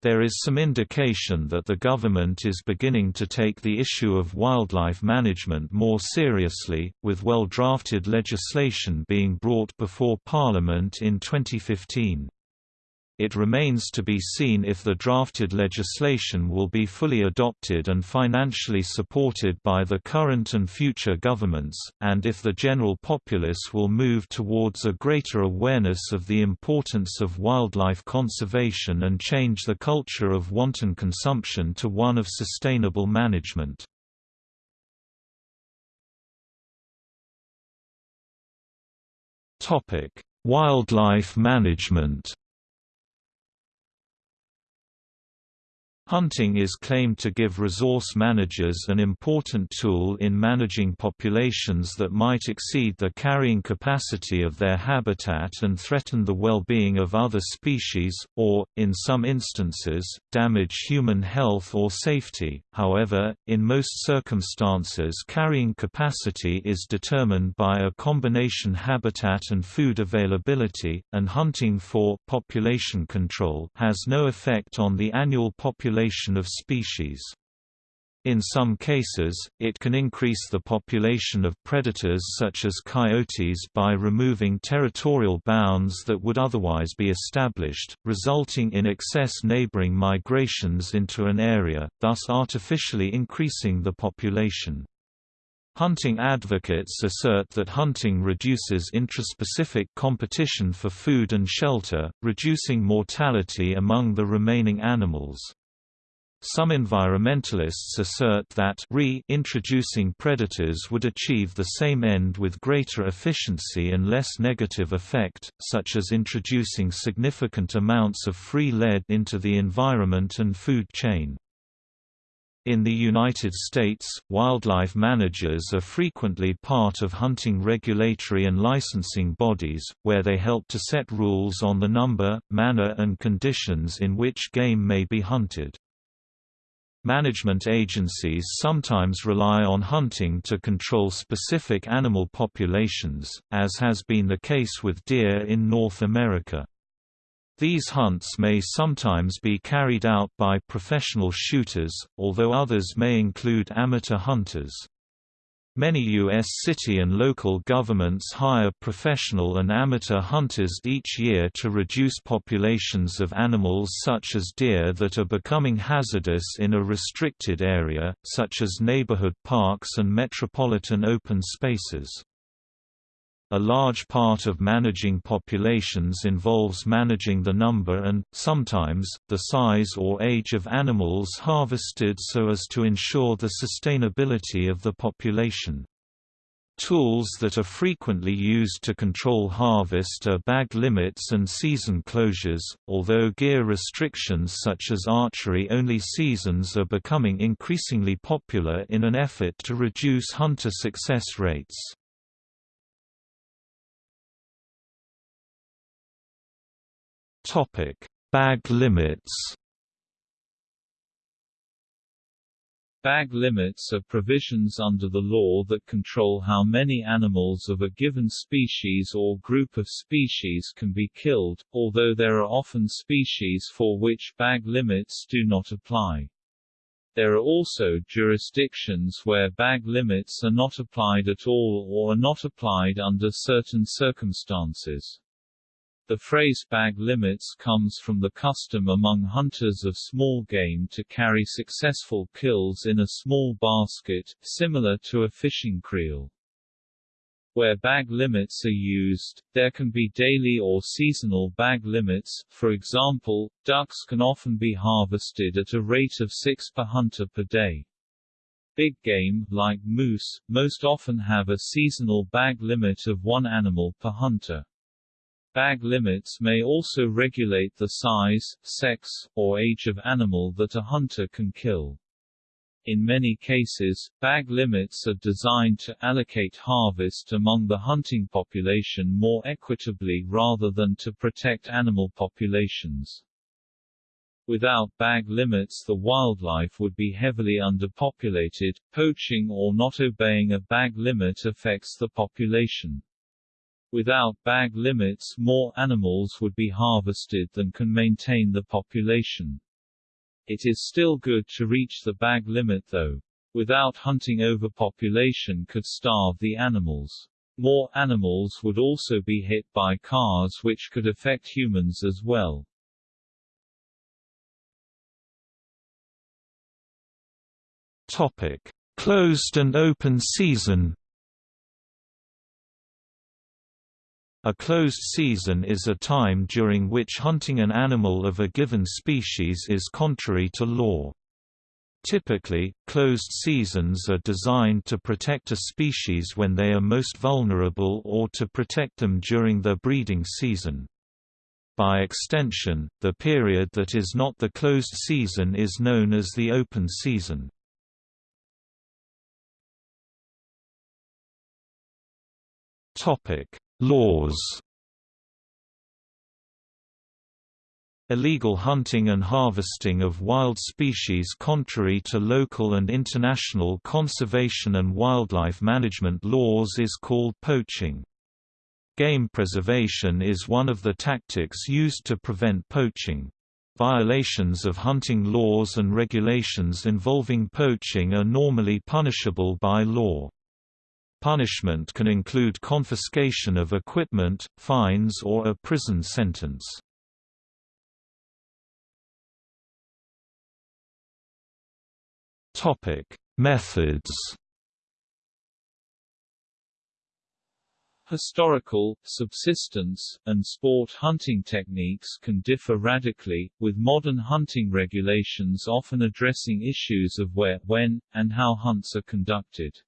There is some indication that the government is beginning to take the issue of wildlife management more seriously, with well-drafted legislation being brought before Parliament in 2015. It remains to be seen if the drafted legislation will be fully adopted and financially supported by the current and future governments, and if the general populace will move towards a greater awareness of the importance of wildlife conservation and change the culture of wanton consumption to one of sustainable management. Wildlife management Hunting is claimed to give resource managers an important tool in managing populations that might exceed the carrying capacity of their habitat and threaten the well-being of other species, or, in some instances, damage human health or safety. However, in most circumstances carrying capacity is determined by a combination habitat and food availability, and hunting for population control has no effect on the annual population population of species. In some cases, it can increase the population of predators such as coyotes by removing territorial bounds that would otherwise be established, resulting in excess neighboring migrations into an area, thus artificially increasing the population. Hunting advocates assert that hunting reduces intraspecific competition for food and shelter, reducing mortality among the remaining animals. Some environmentalists assert that re-introducing predators would achieve the same end with greater efficiency and less negative effect, such as introducing significant amounts of free lead into the environment and food chain. In the United States, wildlife managers are frequently part of hunting regulatory and licensing bodies, where they help to set rules on the number, manner and conditions in which game may be hunted. Management agencies sometimes rely on hunting to control specific animal populations, as has been the case with deer in North America. These hunts may sometimes be carried out by professional shooters, although others may include amateur hunters. Many U.S. city and local governments hire professional and amateur hunters each year to reduce populations of animals such as deer that are becoming hazardous in a restricted area, such as neighborhood parks and metropolitan open spaces. A large part of managing populations involves managing the number and, sometimes, the size or age of animals harvested so as to ensure the sustainability of the population. Tools that are frequently used to control harvest are bag limits and season closures, although gear restrictions such as archery-only seasons are becoming increasingly popular in an effort to reduce hunter success rates. Topic: Bag limits. Bag limits are provisions under the law that control how many animals of a given species or group of species can be killed, although there are often species for which bag limits do not apply. There are also jurisdictions where bag limits are not applied at all or are not applied under certain circumstances. The phrase bag limits comes from the custom among hunters of small game to carry successful kills in a small basket, similar to a fishing creel. Where bag limits are used, there can be daily or seasonal bag limits, for example, ducks can often be harvested at a rate of six per hunter per day. Big game, like moose, most often have a seasonal bag limit of one animal per hunter. Bag limits may also regulate the size, sex, or age of animal that a hunter can kill. In many cases, bag limits are designed to allocate harvest among the hunting population more equitably rather than to protect animal populations. Without bag limits the wildlife would be heavily underpopulated, poaching or not obeying a bag limit affects the population. Without bag limits more animals would be harvested than can maintain the population. It is still good to reach the bag limit though. Without hunting overpopulation could starve the animals. More animals would also be hit by cars which could affect humans as well. Topic: Closed and open season A closed season is a time during which hunting an animal of a given species is contrary to law. Typically, closed seasons are designed to protect a species when they are most vulnerable or to protect them during their breeding season. By extension, the period that is not the closed season is known as the open season. Topic: Laws Illegal hunting and harvesting of wild species contrary to local and international conservation and wildlife management laws is called poaching. Game preservation is one of the tactics used to prevent poaching. Violations of hunting laws and regulations involving poaching are normally punishable by law. Punishment can include confiscation of equipment, fines or a prison sentence. Methods Historical, subsistence, and sport hunting techniques can differ radically, with modern hunting regulations often addressing issues of where, when, and how hunts are conducted.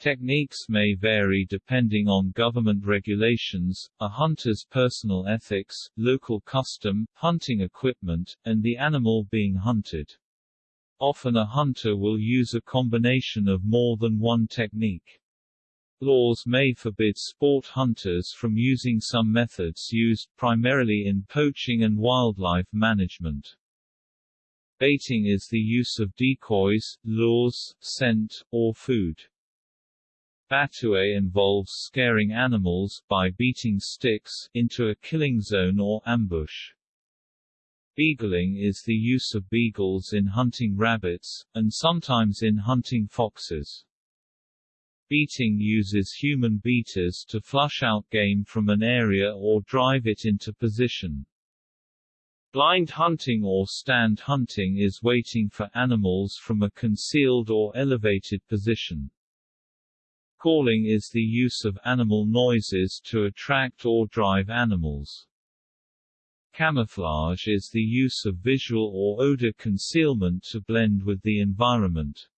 Techniques may vary depending on government regulations, a hunter's personal ethics, local custom, hunting equipment, and the animal being hunted. Often a hunter will use a combination of more than one technique. Laws may forbid sport hunters from using some methods used primarily in poaching and wildlife management. Baiting is the use of decoys, lures, scent, or food. Battue involves scaring animals by beating sticks into a killing zone or ambush. Beagling is the use of beagles in hunting rabbits, and sometimes in hunting foxes. Beating uses human beaters to flush out game from an area or drive it into position. Blind hunting or stand hunting is waiting for animals from a concealed or elevated position. Calling is the use of animal noises to attract or drive animals. Camouflage is the use of visual or odor concealment to blend with the environment.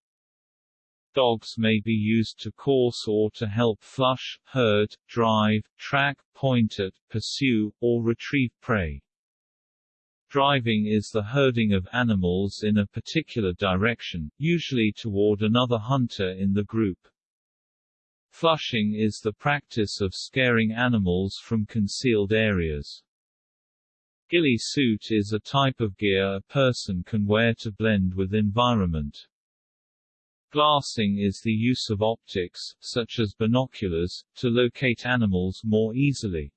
Dogs may be used to course or to help flush, herd, drive, track, point at, pursue, or retrieve prey. Driving is the herding of animals in a particular direction, usually toward another hunter in the group. Flushing is the practice of scaring animals from concealed areas. Ghillie suit is a type of gear a person can wear to blend with environment. Glassing is the use of optics, such as binoculars, to locate animals more easily.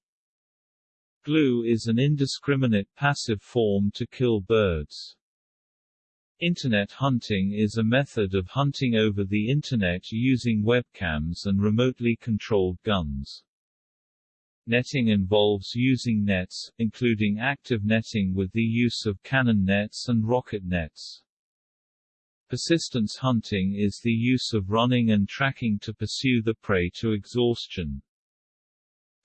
Glue is an indiscriminate passive form to kill birds. Internet hunting is a method of hunting over the Internet using webcams and remotely controlled guns. Netting involves using nets, including active netting with the use of cannon nets and rocket nets. Persistence hunting is the use of running and tracking to pursue the prey to exhaustion.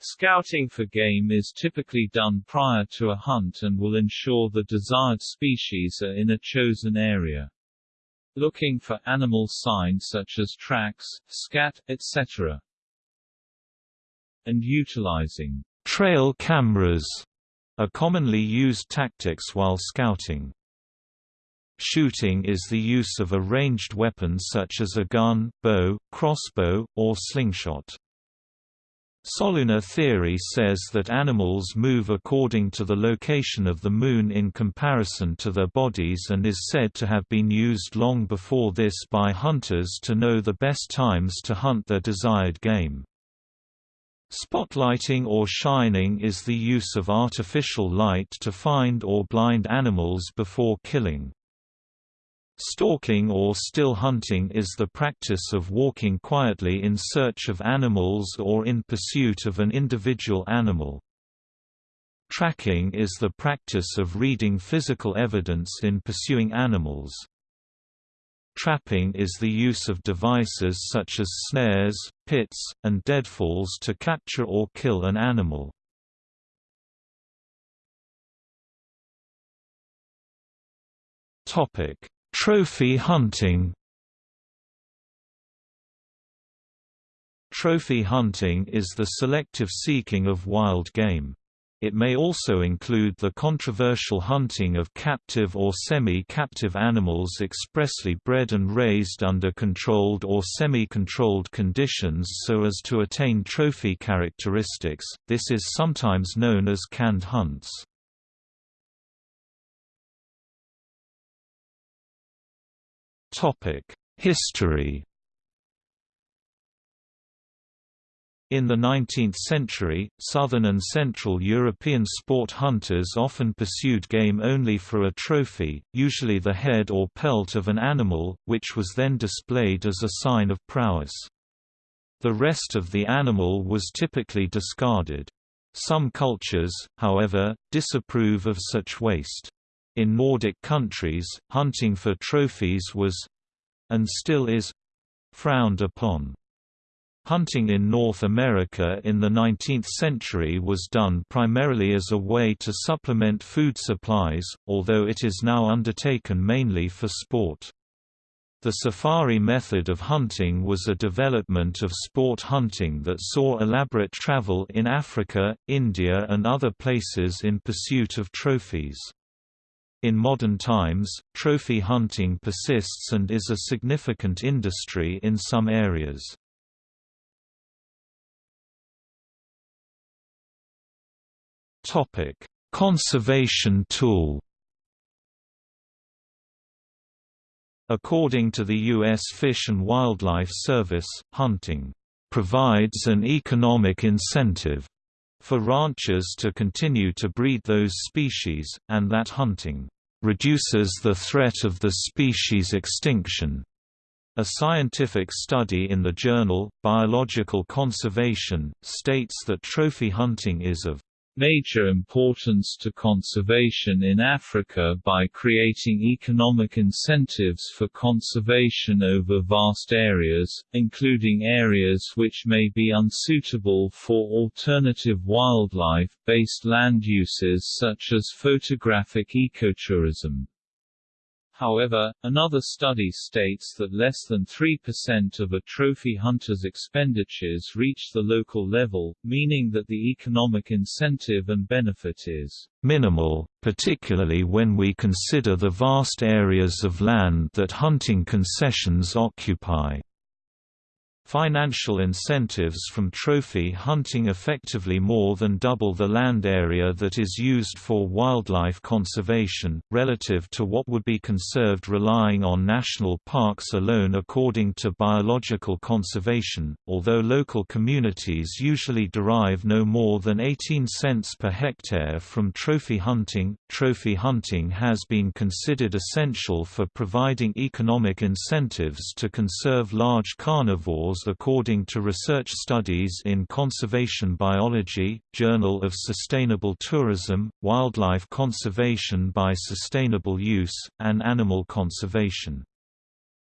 Scouting for game is typically done prior to a hunt and will ensure the desired species are in a chosen area. Looking for animal signs such as tracks, scat, etc and utilizing trail cameras are commonly used tactics while scouting. Shooting is the use of a ranged weapon such as a gun, bow, crossbow, or slingshot. Solunar theory says that animals move according to the location of the Moon in comparison to their bodies and is said to have been used long before this by hunters to know the best times to hunt their desired game. Spotlighting or shining is the use of artificial light to find or blind animals before killing. Stalking or still hunting is the practice of walking quietly in search of animals or in pursuit of an individual animal. Tracking is the practice of reading physical evidence in pursuing animals. Trapping is the use of devices such as snares, pits, and deadfalls to capture or kill an animal. Trophy hunting Trophy hunting is the selective seeking of wild game. It may also include the controversial hunting of captive or semi-captive animals expressly bred and raised under controlled or semi-controlled conditions so as to attain trophy characteristics. This is sometimes known as canned hunts. Topic: History In the 19th century, southern and central European sport hunters often pursued game only for a trophy, usually the head or pelt of an animal, which was then displayed as a sign of prowess. The rest of the animal was typically discarded. Some cultures, however, disapprove of such waste. In Nordic countries, hunting for trophies was—and still is—frowned upon. Hunting in North America in the 19th century was done primarily as a way to supplement food supplies, although it is now undertaken mainly for sport. The safari method of hunting was a development of sport hunting that saw elaborate travel in Africa, India and other places in pursuit of trophies. In modern times, trophy hunting persists and is a significant industry in some areas. Topic: Conservation tool. According to the U.S. Fish and Wildlife Service, hunting provides an economic incentive for ranchers to continue to breed those species, and that hunting reduces the threat of the species extinction. A scientific study in the journal, Biological Conservation, states that trophy hunting is of major importance to conservation in Africa by creating economic incentives for conservation over vast areas, including areas which may be unsuitable for alternative wildlife-based land uses such as photographic ecotourism. However, another study states that less than 3% of a trophy hunter's expenditures reach the local level, meaning that the economic incentive and benefit is minimal, particularly when we consider the vast areas of land that hunting concessions occupy. Financial incentives from trophy hunting effectively more than double the land area that is used for wildlife conservation, relative to what would be conserved relying on national parks alone according to biological conservation, although local communities usually derive no more than 18 cents per hectare from trophy hunting. Trophy hunting has been considered essential for providing economic incentives to conserve large carnivores according to research studies in Conservation Biology, Journal of Sustainable Tourism, Wildlife Conservation by Sustainable Use, and Animal Conservation.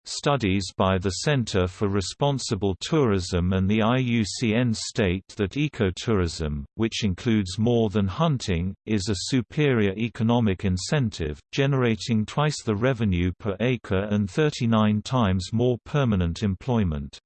Studies by the Center for Responsible Tourism and the IUCN state that ecotourism, which includes more than hunting, is a superior economic incentive, generating twice the revenue per acre and 39 times more permanent employment.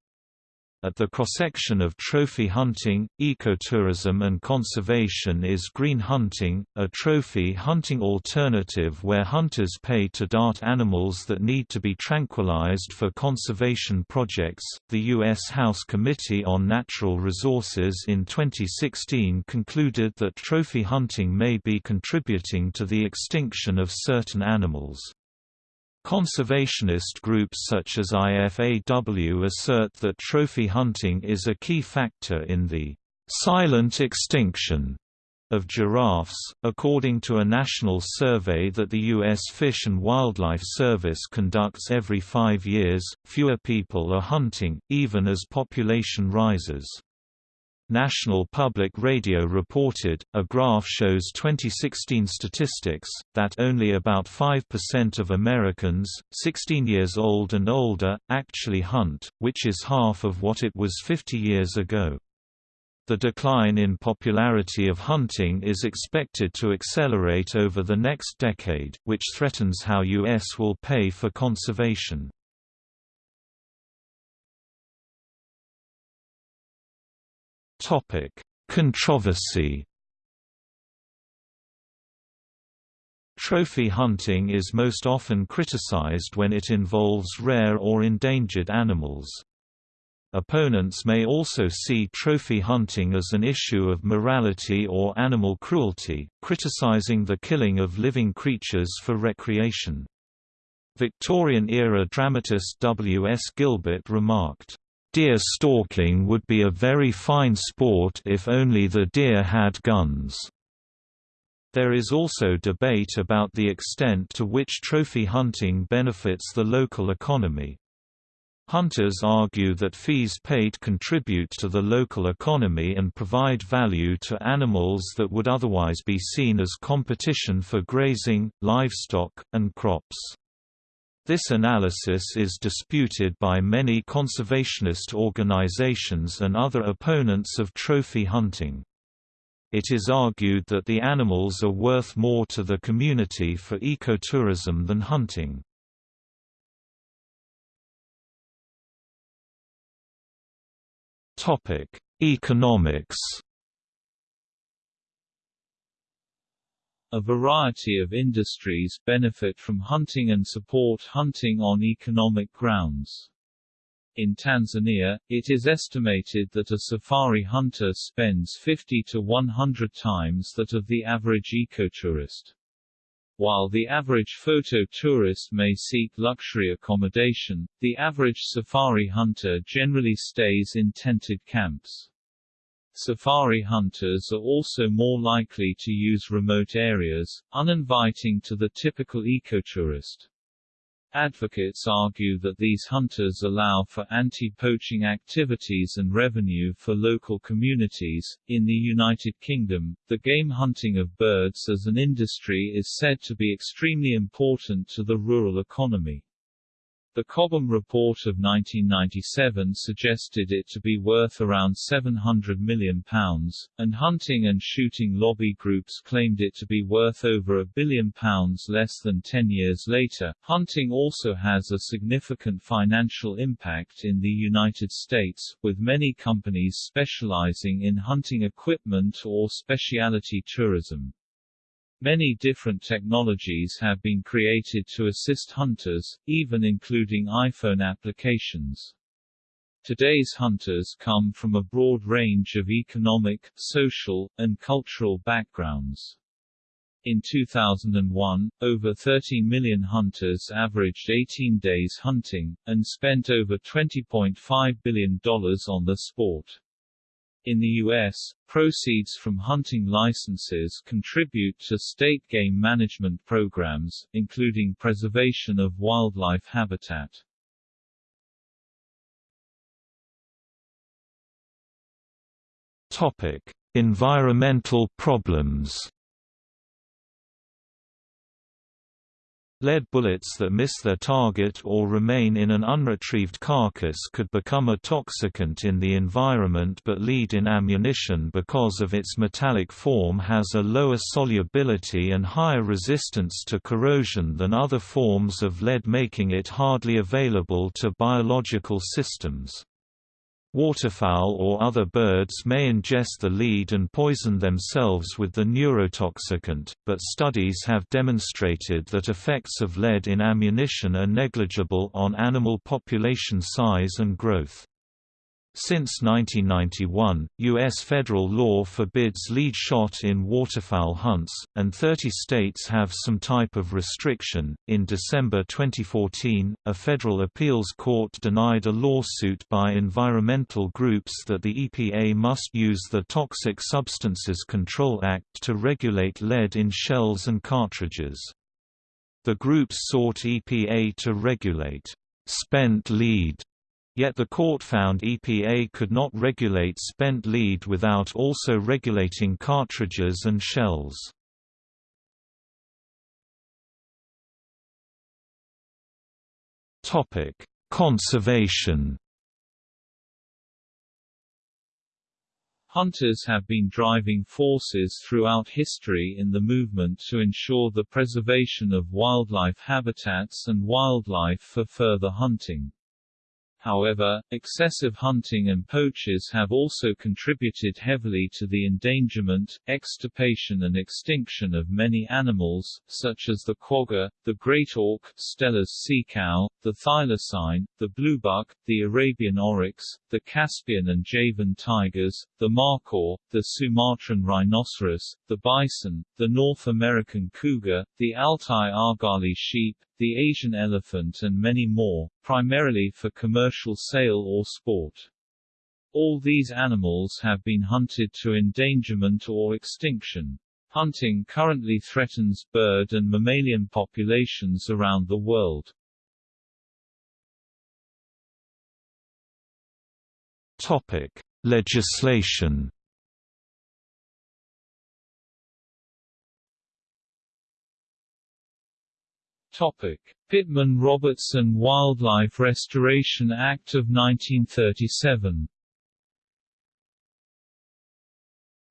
At the cross-section of trophy hunting, ecotourism and conservation is green hunting, a trophy hunting alternative where hunters pay to dart animals that need to be tranquilized for conservation projects. The U.S. House Committee on Natural Resources in 2016 concluded that trophy hunting may be contributing to the extinction of certain animals. Conservationist groups such as IFAW assert that trophy hunting is a key factor in the silent extinction of giraffes. According to a national survey that the U.S. Fish and Wildlife Service conducts every five years, fewer people are hunting, even as population rises. National Public Radio reported, a graph shows 2016 statistics, that only about 5% of Americans, 16 years old and older, actually hunt, which is half of what it was 50 years ago. The decline in popularity of hunting is expected to accelerate over the next decade, which threatens how U.S. will pay for conservation. Topic: Controversy. Trophy hunting is most often criticized when it involves rare or endangered animals. Opponents may also see trophy hunting as an issue of morality or animal cruelty, criticizing the killing of living creatures for recreation. Victorian-era dramatist W. S. Gilbert remarked, Deer stalking would be a very fine sport if only the deer had guns. There is also debate about the extent to which trophy hunting benefits the local economy. Hunters argue that fees paid contribute to the local economy and provide value to animals that would otherwise be seen as competition for grazing, livestock, and crops. This analysis is disputed by many conservationist organizations and other opponents of trophy hunting. It is argued that the animals are worth more to the community for ecotourism than hunting. Economics A variety of industries benefit from hunting and support hunting on economic grounds. In Tanzania, it is estimated that a safari hunter spends 50 to 100 times that of the average ecotourist. While the average photo tourist may seek luxury accommodation, the average safari hunter generally stays in tented camps. Safari hunters are also more likely to use remote areas, uninviting to the typical ecotourist. Advocates argue that these hunters allow for anti-poaching activities and revenue for local communities. In the United Kingdom, the game hunting of birds as an industry is said to be extremely important to the rural economy. The Cobham Report of 1997 suggested it to be worth around £700 million, and hunting and shooting lobby groups claimed it to be worth over a billion pounds less than 10 years later. Hunting also has a significant financial impact in the United States, with many companies specializing in hunting equipment or specialty tourism. Many different technologies have been created to assist hunters, even including iPhone applications. Today's hunters come from a broad range of economic, social, and cultural backgrounds. In 2001, over 30 million hunters averaged 18 days hunting, and spent over $20.5 billion on the sport. In the U.S., proceeds from hunting licenses contribute to state game management programs, including preservation of wildlife habitat. Topic: Environmental problems. Lead bullets that miss their target or remain in an unretrieved carcass could become a toxicant in the environment but lead in ammunition because of its metallic form has a lower solubility and higher resistance to corrosion than other forms of lead making it hardly available to biological systems. Waterfowl or other birds may ingest the lead and poison themselves with the neurotoxicant, but studies have demonstrated that effects of lead in ammunition are negligible on animal population size and growth. Since 1991, U.S. federal law forbids lead shot in waterfowl hunts, and 30 states have some type of restriction. In December 2014, a federal appeals court denied a lawsuit by environmental groups that the EPA must use the Toxic Substances Control Act to regulate lead in shells and cartridges. The groups sought EPA to regulate spent lead Yet the court found EPA could not regulate spent lead without also regulating cartridges and shells. Conservation Hunters have been driving forces throughout history in the movement to ensure the preservation of wildlife habitats and wildlife for further hunting. However, excessive hunting and poachers have also contributed heavily to the endangerment, extirpation and extinction of many animals, such as the quagga, the great auk Steller's sea cow, the thylacine, the bluebuck, the Arabian oryx, the Caspian and Javan tigers, the markhor, the Sumatran rhinoceros, the bison, the North American cougar, the Altai argali sheep, the Asian elephant and many more, primarily for commercial sale or sport. All these animals have been hunted to endangerment or extinction. Hunting currently threatens bird and mammalian populations around the world. Topic: Legislation Pittman-Robertson Wildlife Restoration Act of 1937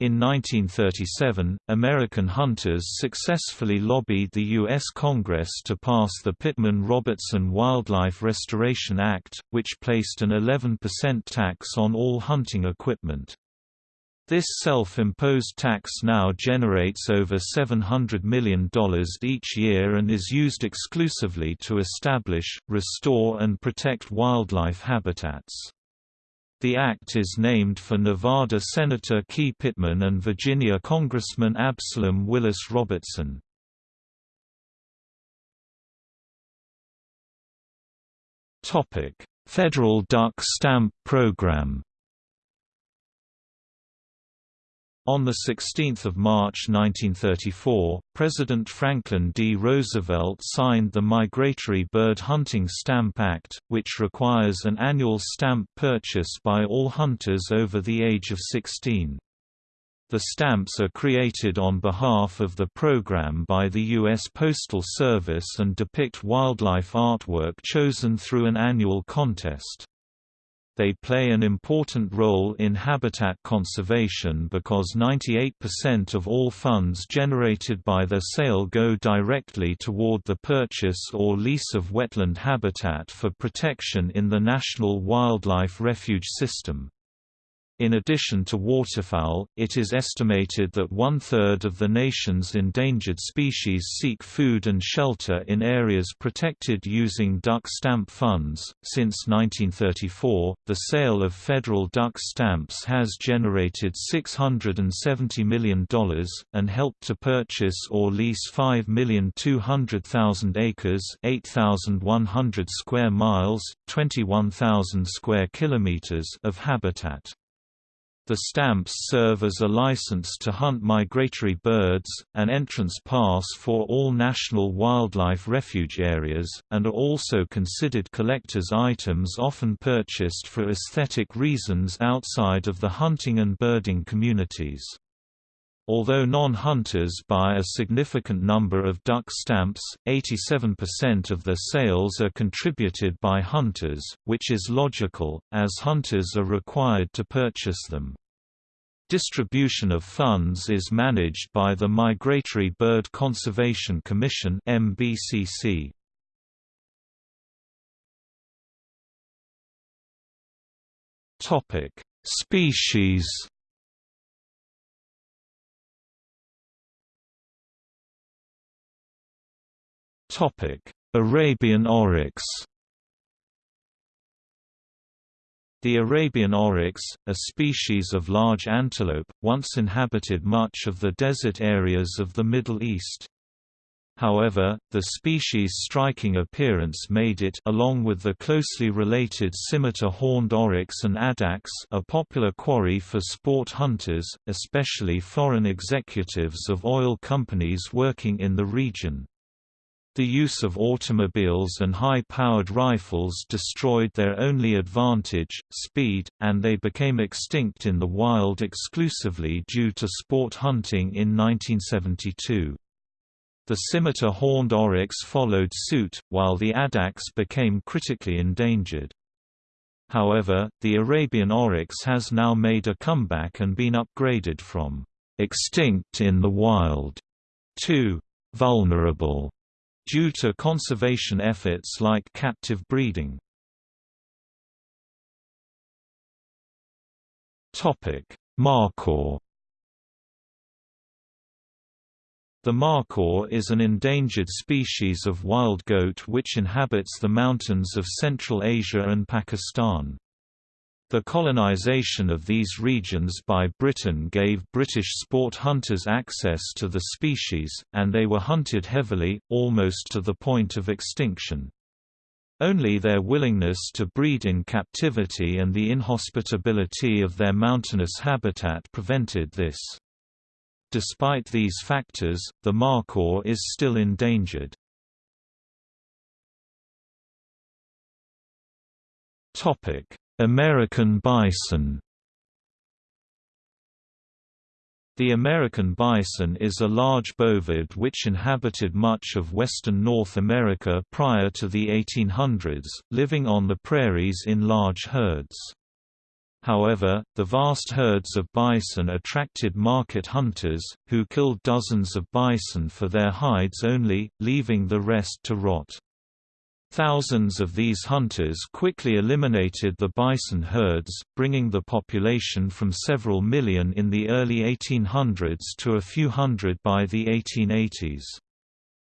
In 1937, American hunters successfully lobbied the U.S. Congress to pass the Pittman-Robertson Wildlife Restoration Act, which placed an 11% tax on all hunting equipment. This self-imposed tax now generates over $700 million each year and is used exclusively to establish, restore and protect wildlife habitats. The act is named for Nevada Senator Key Pittman and Virginia Congressman Absalom Willis Robertson. Federal Duck Stamp Program On 16 March 1934, President Franklin D. Roosevelt signed the Migratory Bird Hunting Stamp Act, which requires an annual stamp purchase by all hunters over the age of 16. The stamps are created on behalf of the program by the U.S. Postal Service and depict wildlife artwork chosen through an annual contest. They play an important role in habitat conservation because 98% of all funds generated by their sale go directly toward the purchase or lease of wetland habitat for protection in the National Wildlife Refuge System. In addition to waterfowl, it is estimated that one-third of the nation's endangered species seek food and shelter in areas protected using duck stamp funds. Since 1934, the sale of federal duck stamps has generated $670 million, and helped to purchase or lease 5,200,000 acres 8,100 square miles, 21,000 square kilometers of habitat. The stamps serve as a license to hunt migratory birds, an entrance pass for all national wildlife refuge areas, and are also considered collector's items often purchased for aesthetic reasons outside of the hunting and birding communities. Although non-hunters buy a significant number of duck stamps, 87% of their sales are contributed by hunters, which is logical, as hunters are required to purchase them. Distribution of funds is managed by the Migratory Bird Conservation Commission MBCC. Topic: Species Arabian oryx The Arabian oryx, a species of large antelope, once inhabited much of the desert areas of the Middle East. However, the species' striking appearance made it along with the closely related scimitar-horned oryx and addax a popular quarry for sport hunters, especially foreign executives of oil companies working in the region. The use of automobiles and high-powered rifles destroyed their only advantage, speed, and they became extinct in the wild exclusively due to sport hunting in 1972. The scimitar-horned oryx followed suit, while the addax became critically endangered. However, the Arabian oryx has now made a comeback and been upgraded from extinct in the wild to vulnerable due to conservation efforts like captive breeding. Markhor The markhor is an endangered species of wild goat which inhabits the mountains of Central Asia and Pakistan. The colonization of these regions by Britain gave British sport hunters access to the species, and they were hunted heavily, almost to the point of extinction. Only their willingness to breed in captivity and the inhospitability of their mountainous habitat prevented this. Despite these factors, the markhor is still endangered. Topic: American bison The American bison is a large bovid which inhabited much of western North America prior to the 1800s, living on the prairies in large herds. However, the vast herds of bison attracted market hunters, who killed dozens of bison for their hides only, leaving the rest to rot. Thousands of these hunters quickly eliminated the bison herds, bringing the population from several million in the early 1800s to a few hundred by the 1880s.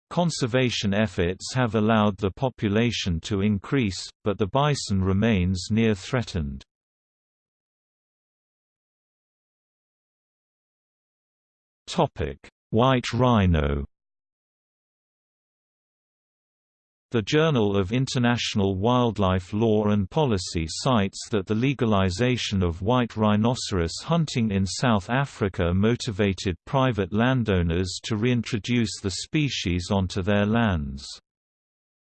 Conservation efforts have allowed the population to increase, but the bison remains near threatened. White rhino The Journal of International Wildlife Law and Policy cites that the legalization of white rhinoceros hunting in South Africa motivated private landowners to reintroduce the species onto their lands.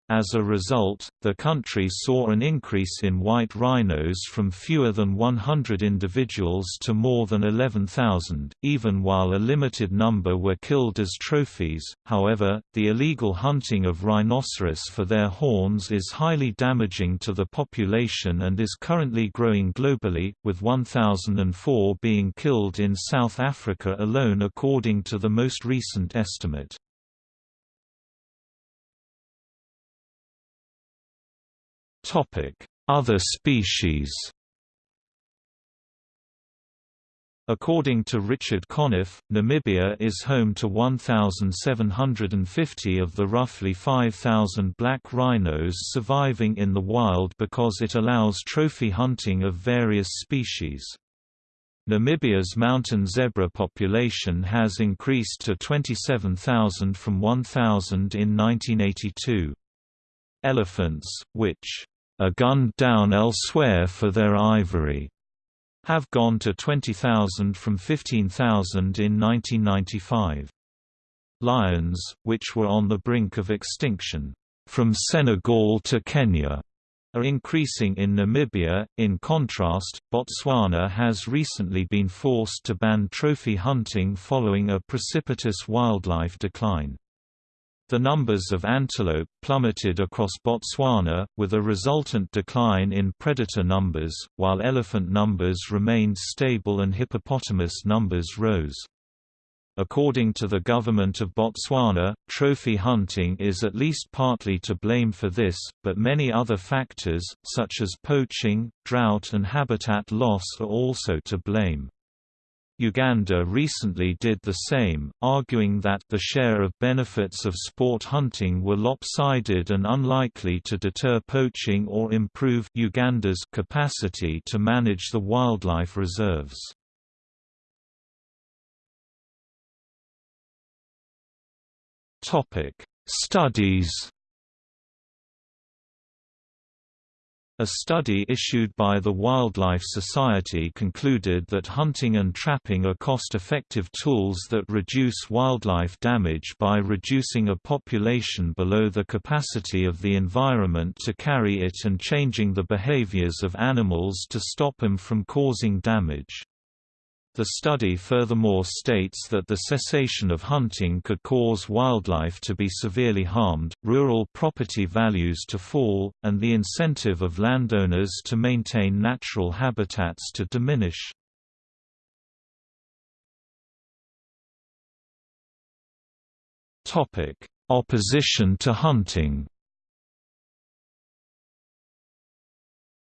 As a result, the country saw an increase in white rhinos from fewer than 100 individuals to more than 11,000, even while a limited number were killed as trophies. However, the illegal hunting of rhinoceros for their horns is highly damaging to the population and is currently growing globally, with 1,004 being killed in South Africa alone according to the most recent estimate. Other species According to Richard Conniff, Namibia is home to 1,750 of the roughly 5,000 black rhinos surviving in the wild because it allows trophy hunting of various species. Namibia's mountain zebra population has increased to 27,000 from 1,000 in 1982. Elephants, which are gunned down elsewhere for their ivory, have gone to 20,000 from 15,000 in 1995. Lions, which were on the brink of extinction, from Senegal to Kenya, are increasing in Namibia. In contrast, Botswana has recently been forced to ban trophy hunting following a precipitous wildlife decline. The numbers of antelope plummeted across Botswana, with a resultant decline in predator numbers, while elephant numbers remained stable and hippopotamus numbers rose. According to the government of Botswana, trophy hunting is at least partly to blame for this, but many other factors, such as poaching, drought and habitat loss are also to blame. Uganda recently did the same, arguing that the share of benefits of sport hunting were lopsided and unlikely to deter poaching or improve Uganda's capacity to manage the wildlife reserves. Topic: Studies. A study issued by the Wildlife Society concluded that hunting and trapping are cost-effective tools that reduce wildlife damage by reducing a population below the capacity of the environment to carry it and changing the behaviors of animals to stop them from causing damage. The study furthermore states that the cessation of hunting could cause wildlife to be severely harmed, rural property values to fall, and the incentive of landowners to maintain natural habitats to diminish. Opposition to hunting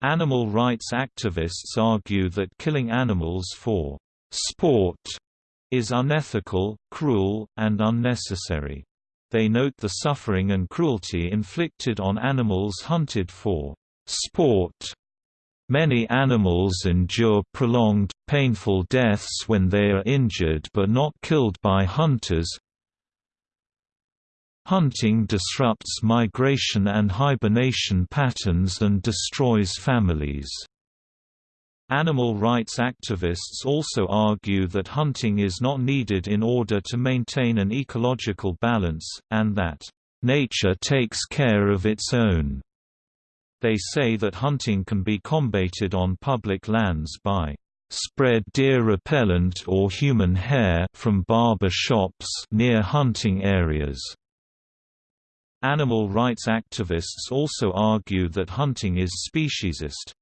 Animal rights activists argue that killing animals for sport is unethical, cruel, and unnecessary. They note the suffering and cruelty inflicted on animals hunted for sport. Many animals endure prolonged, painful deaths when they are injured but not killed by hunters. Hunting disrupts migration and hibernation patterns and destroys families. Animal rights activists also argue that hunting is not needed in order to maintain an ecological balance, and that, "...nature takes care of its own." They say that hunting can be combated on public lands by spread deer repellent or human hair from barber shops near hunting areas. Animal rights activists also argue that hunting is speciesist,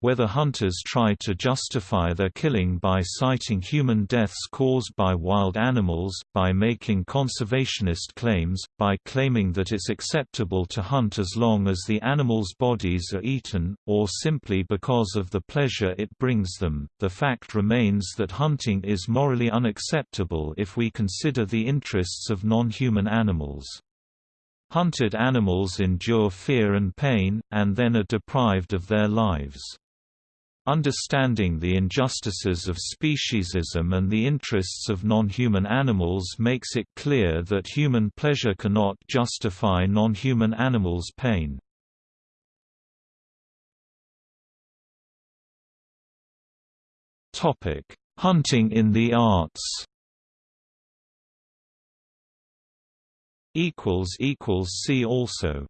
whether hunters try to justify their killing by citing human deaths caused by wild animals, by making conservationist claims, by claiming that it's acceptable to hunt as long as the animals' bodies are eaten, or simply because of the pleasure it brings them, the fact remains that hunting is morally unacceptable if we consider the interests of non-human animals. Hunted animals endure fear and pain, and then are deprived of their lives. Understanding the injustices of speciesism and the interests of non-human animals makes it clear that human pleasure cannot justify non-human animals' pain. Hunting in the arts See also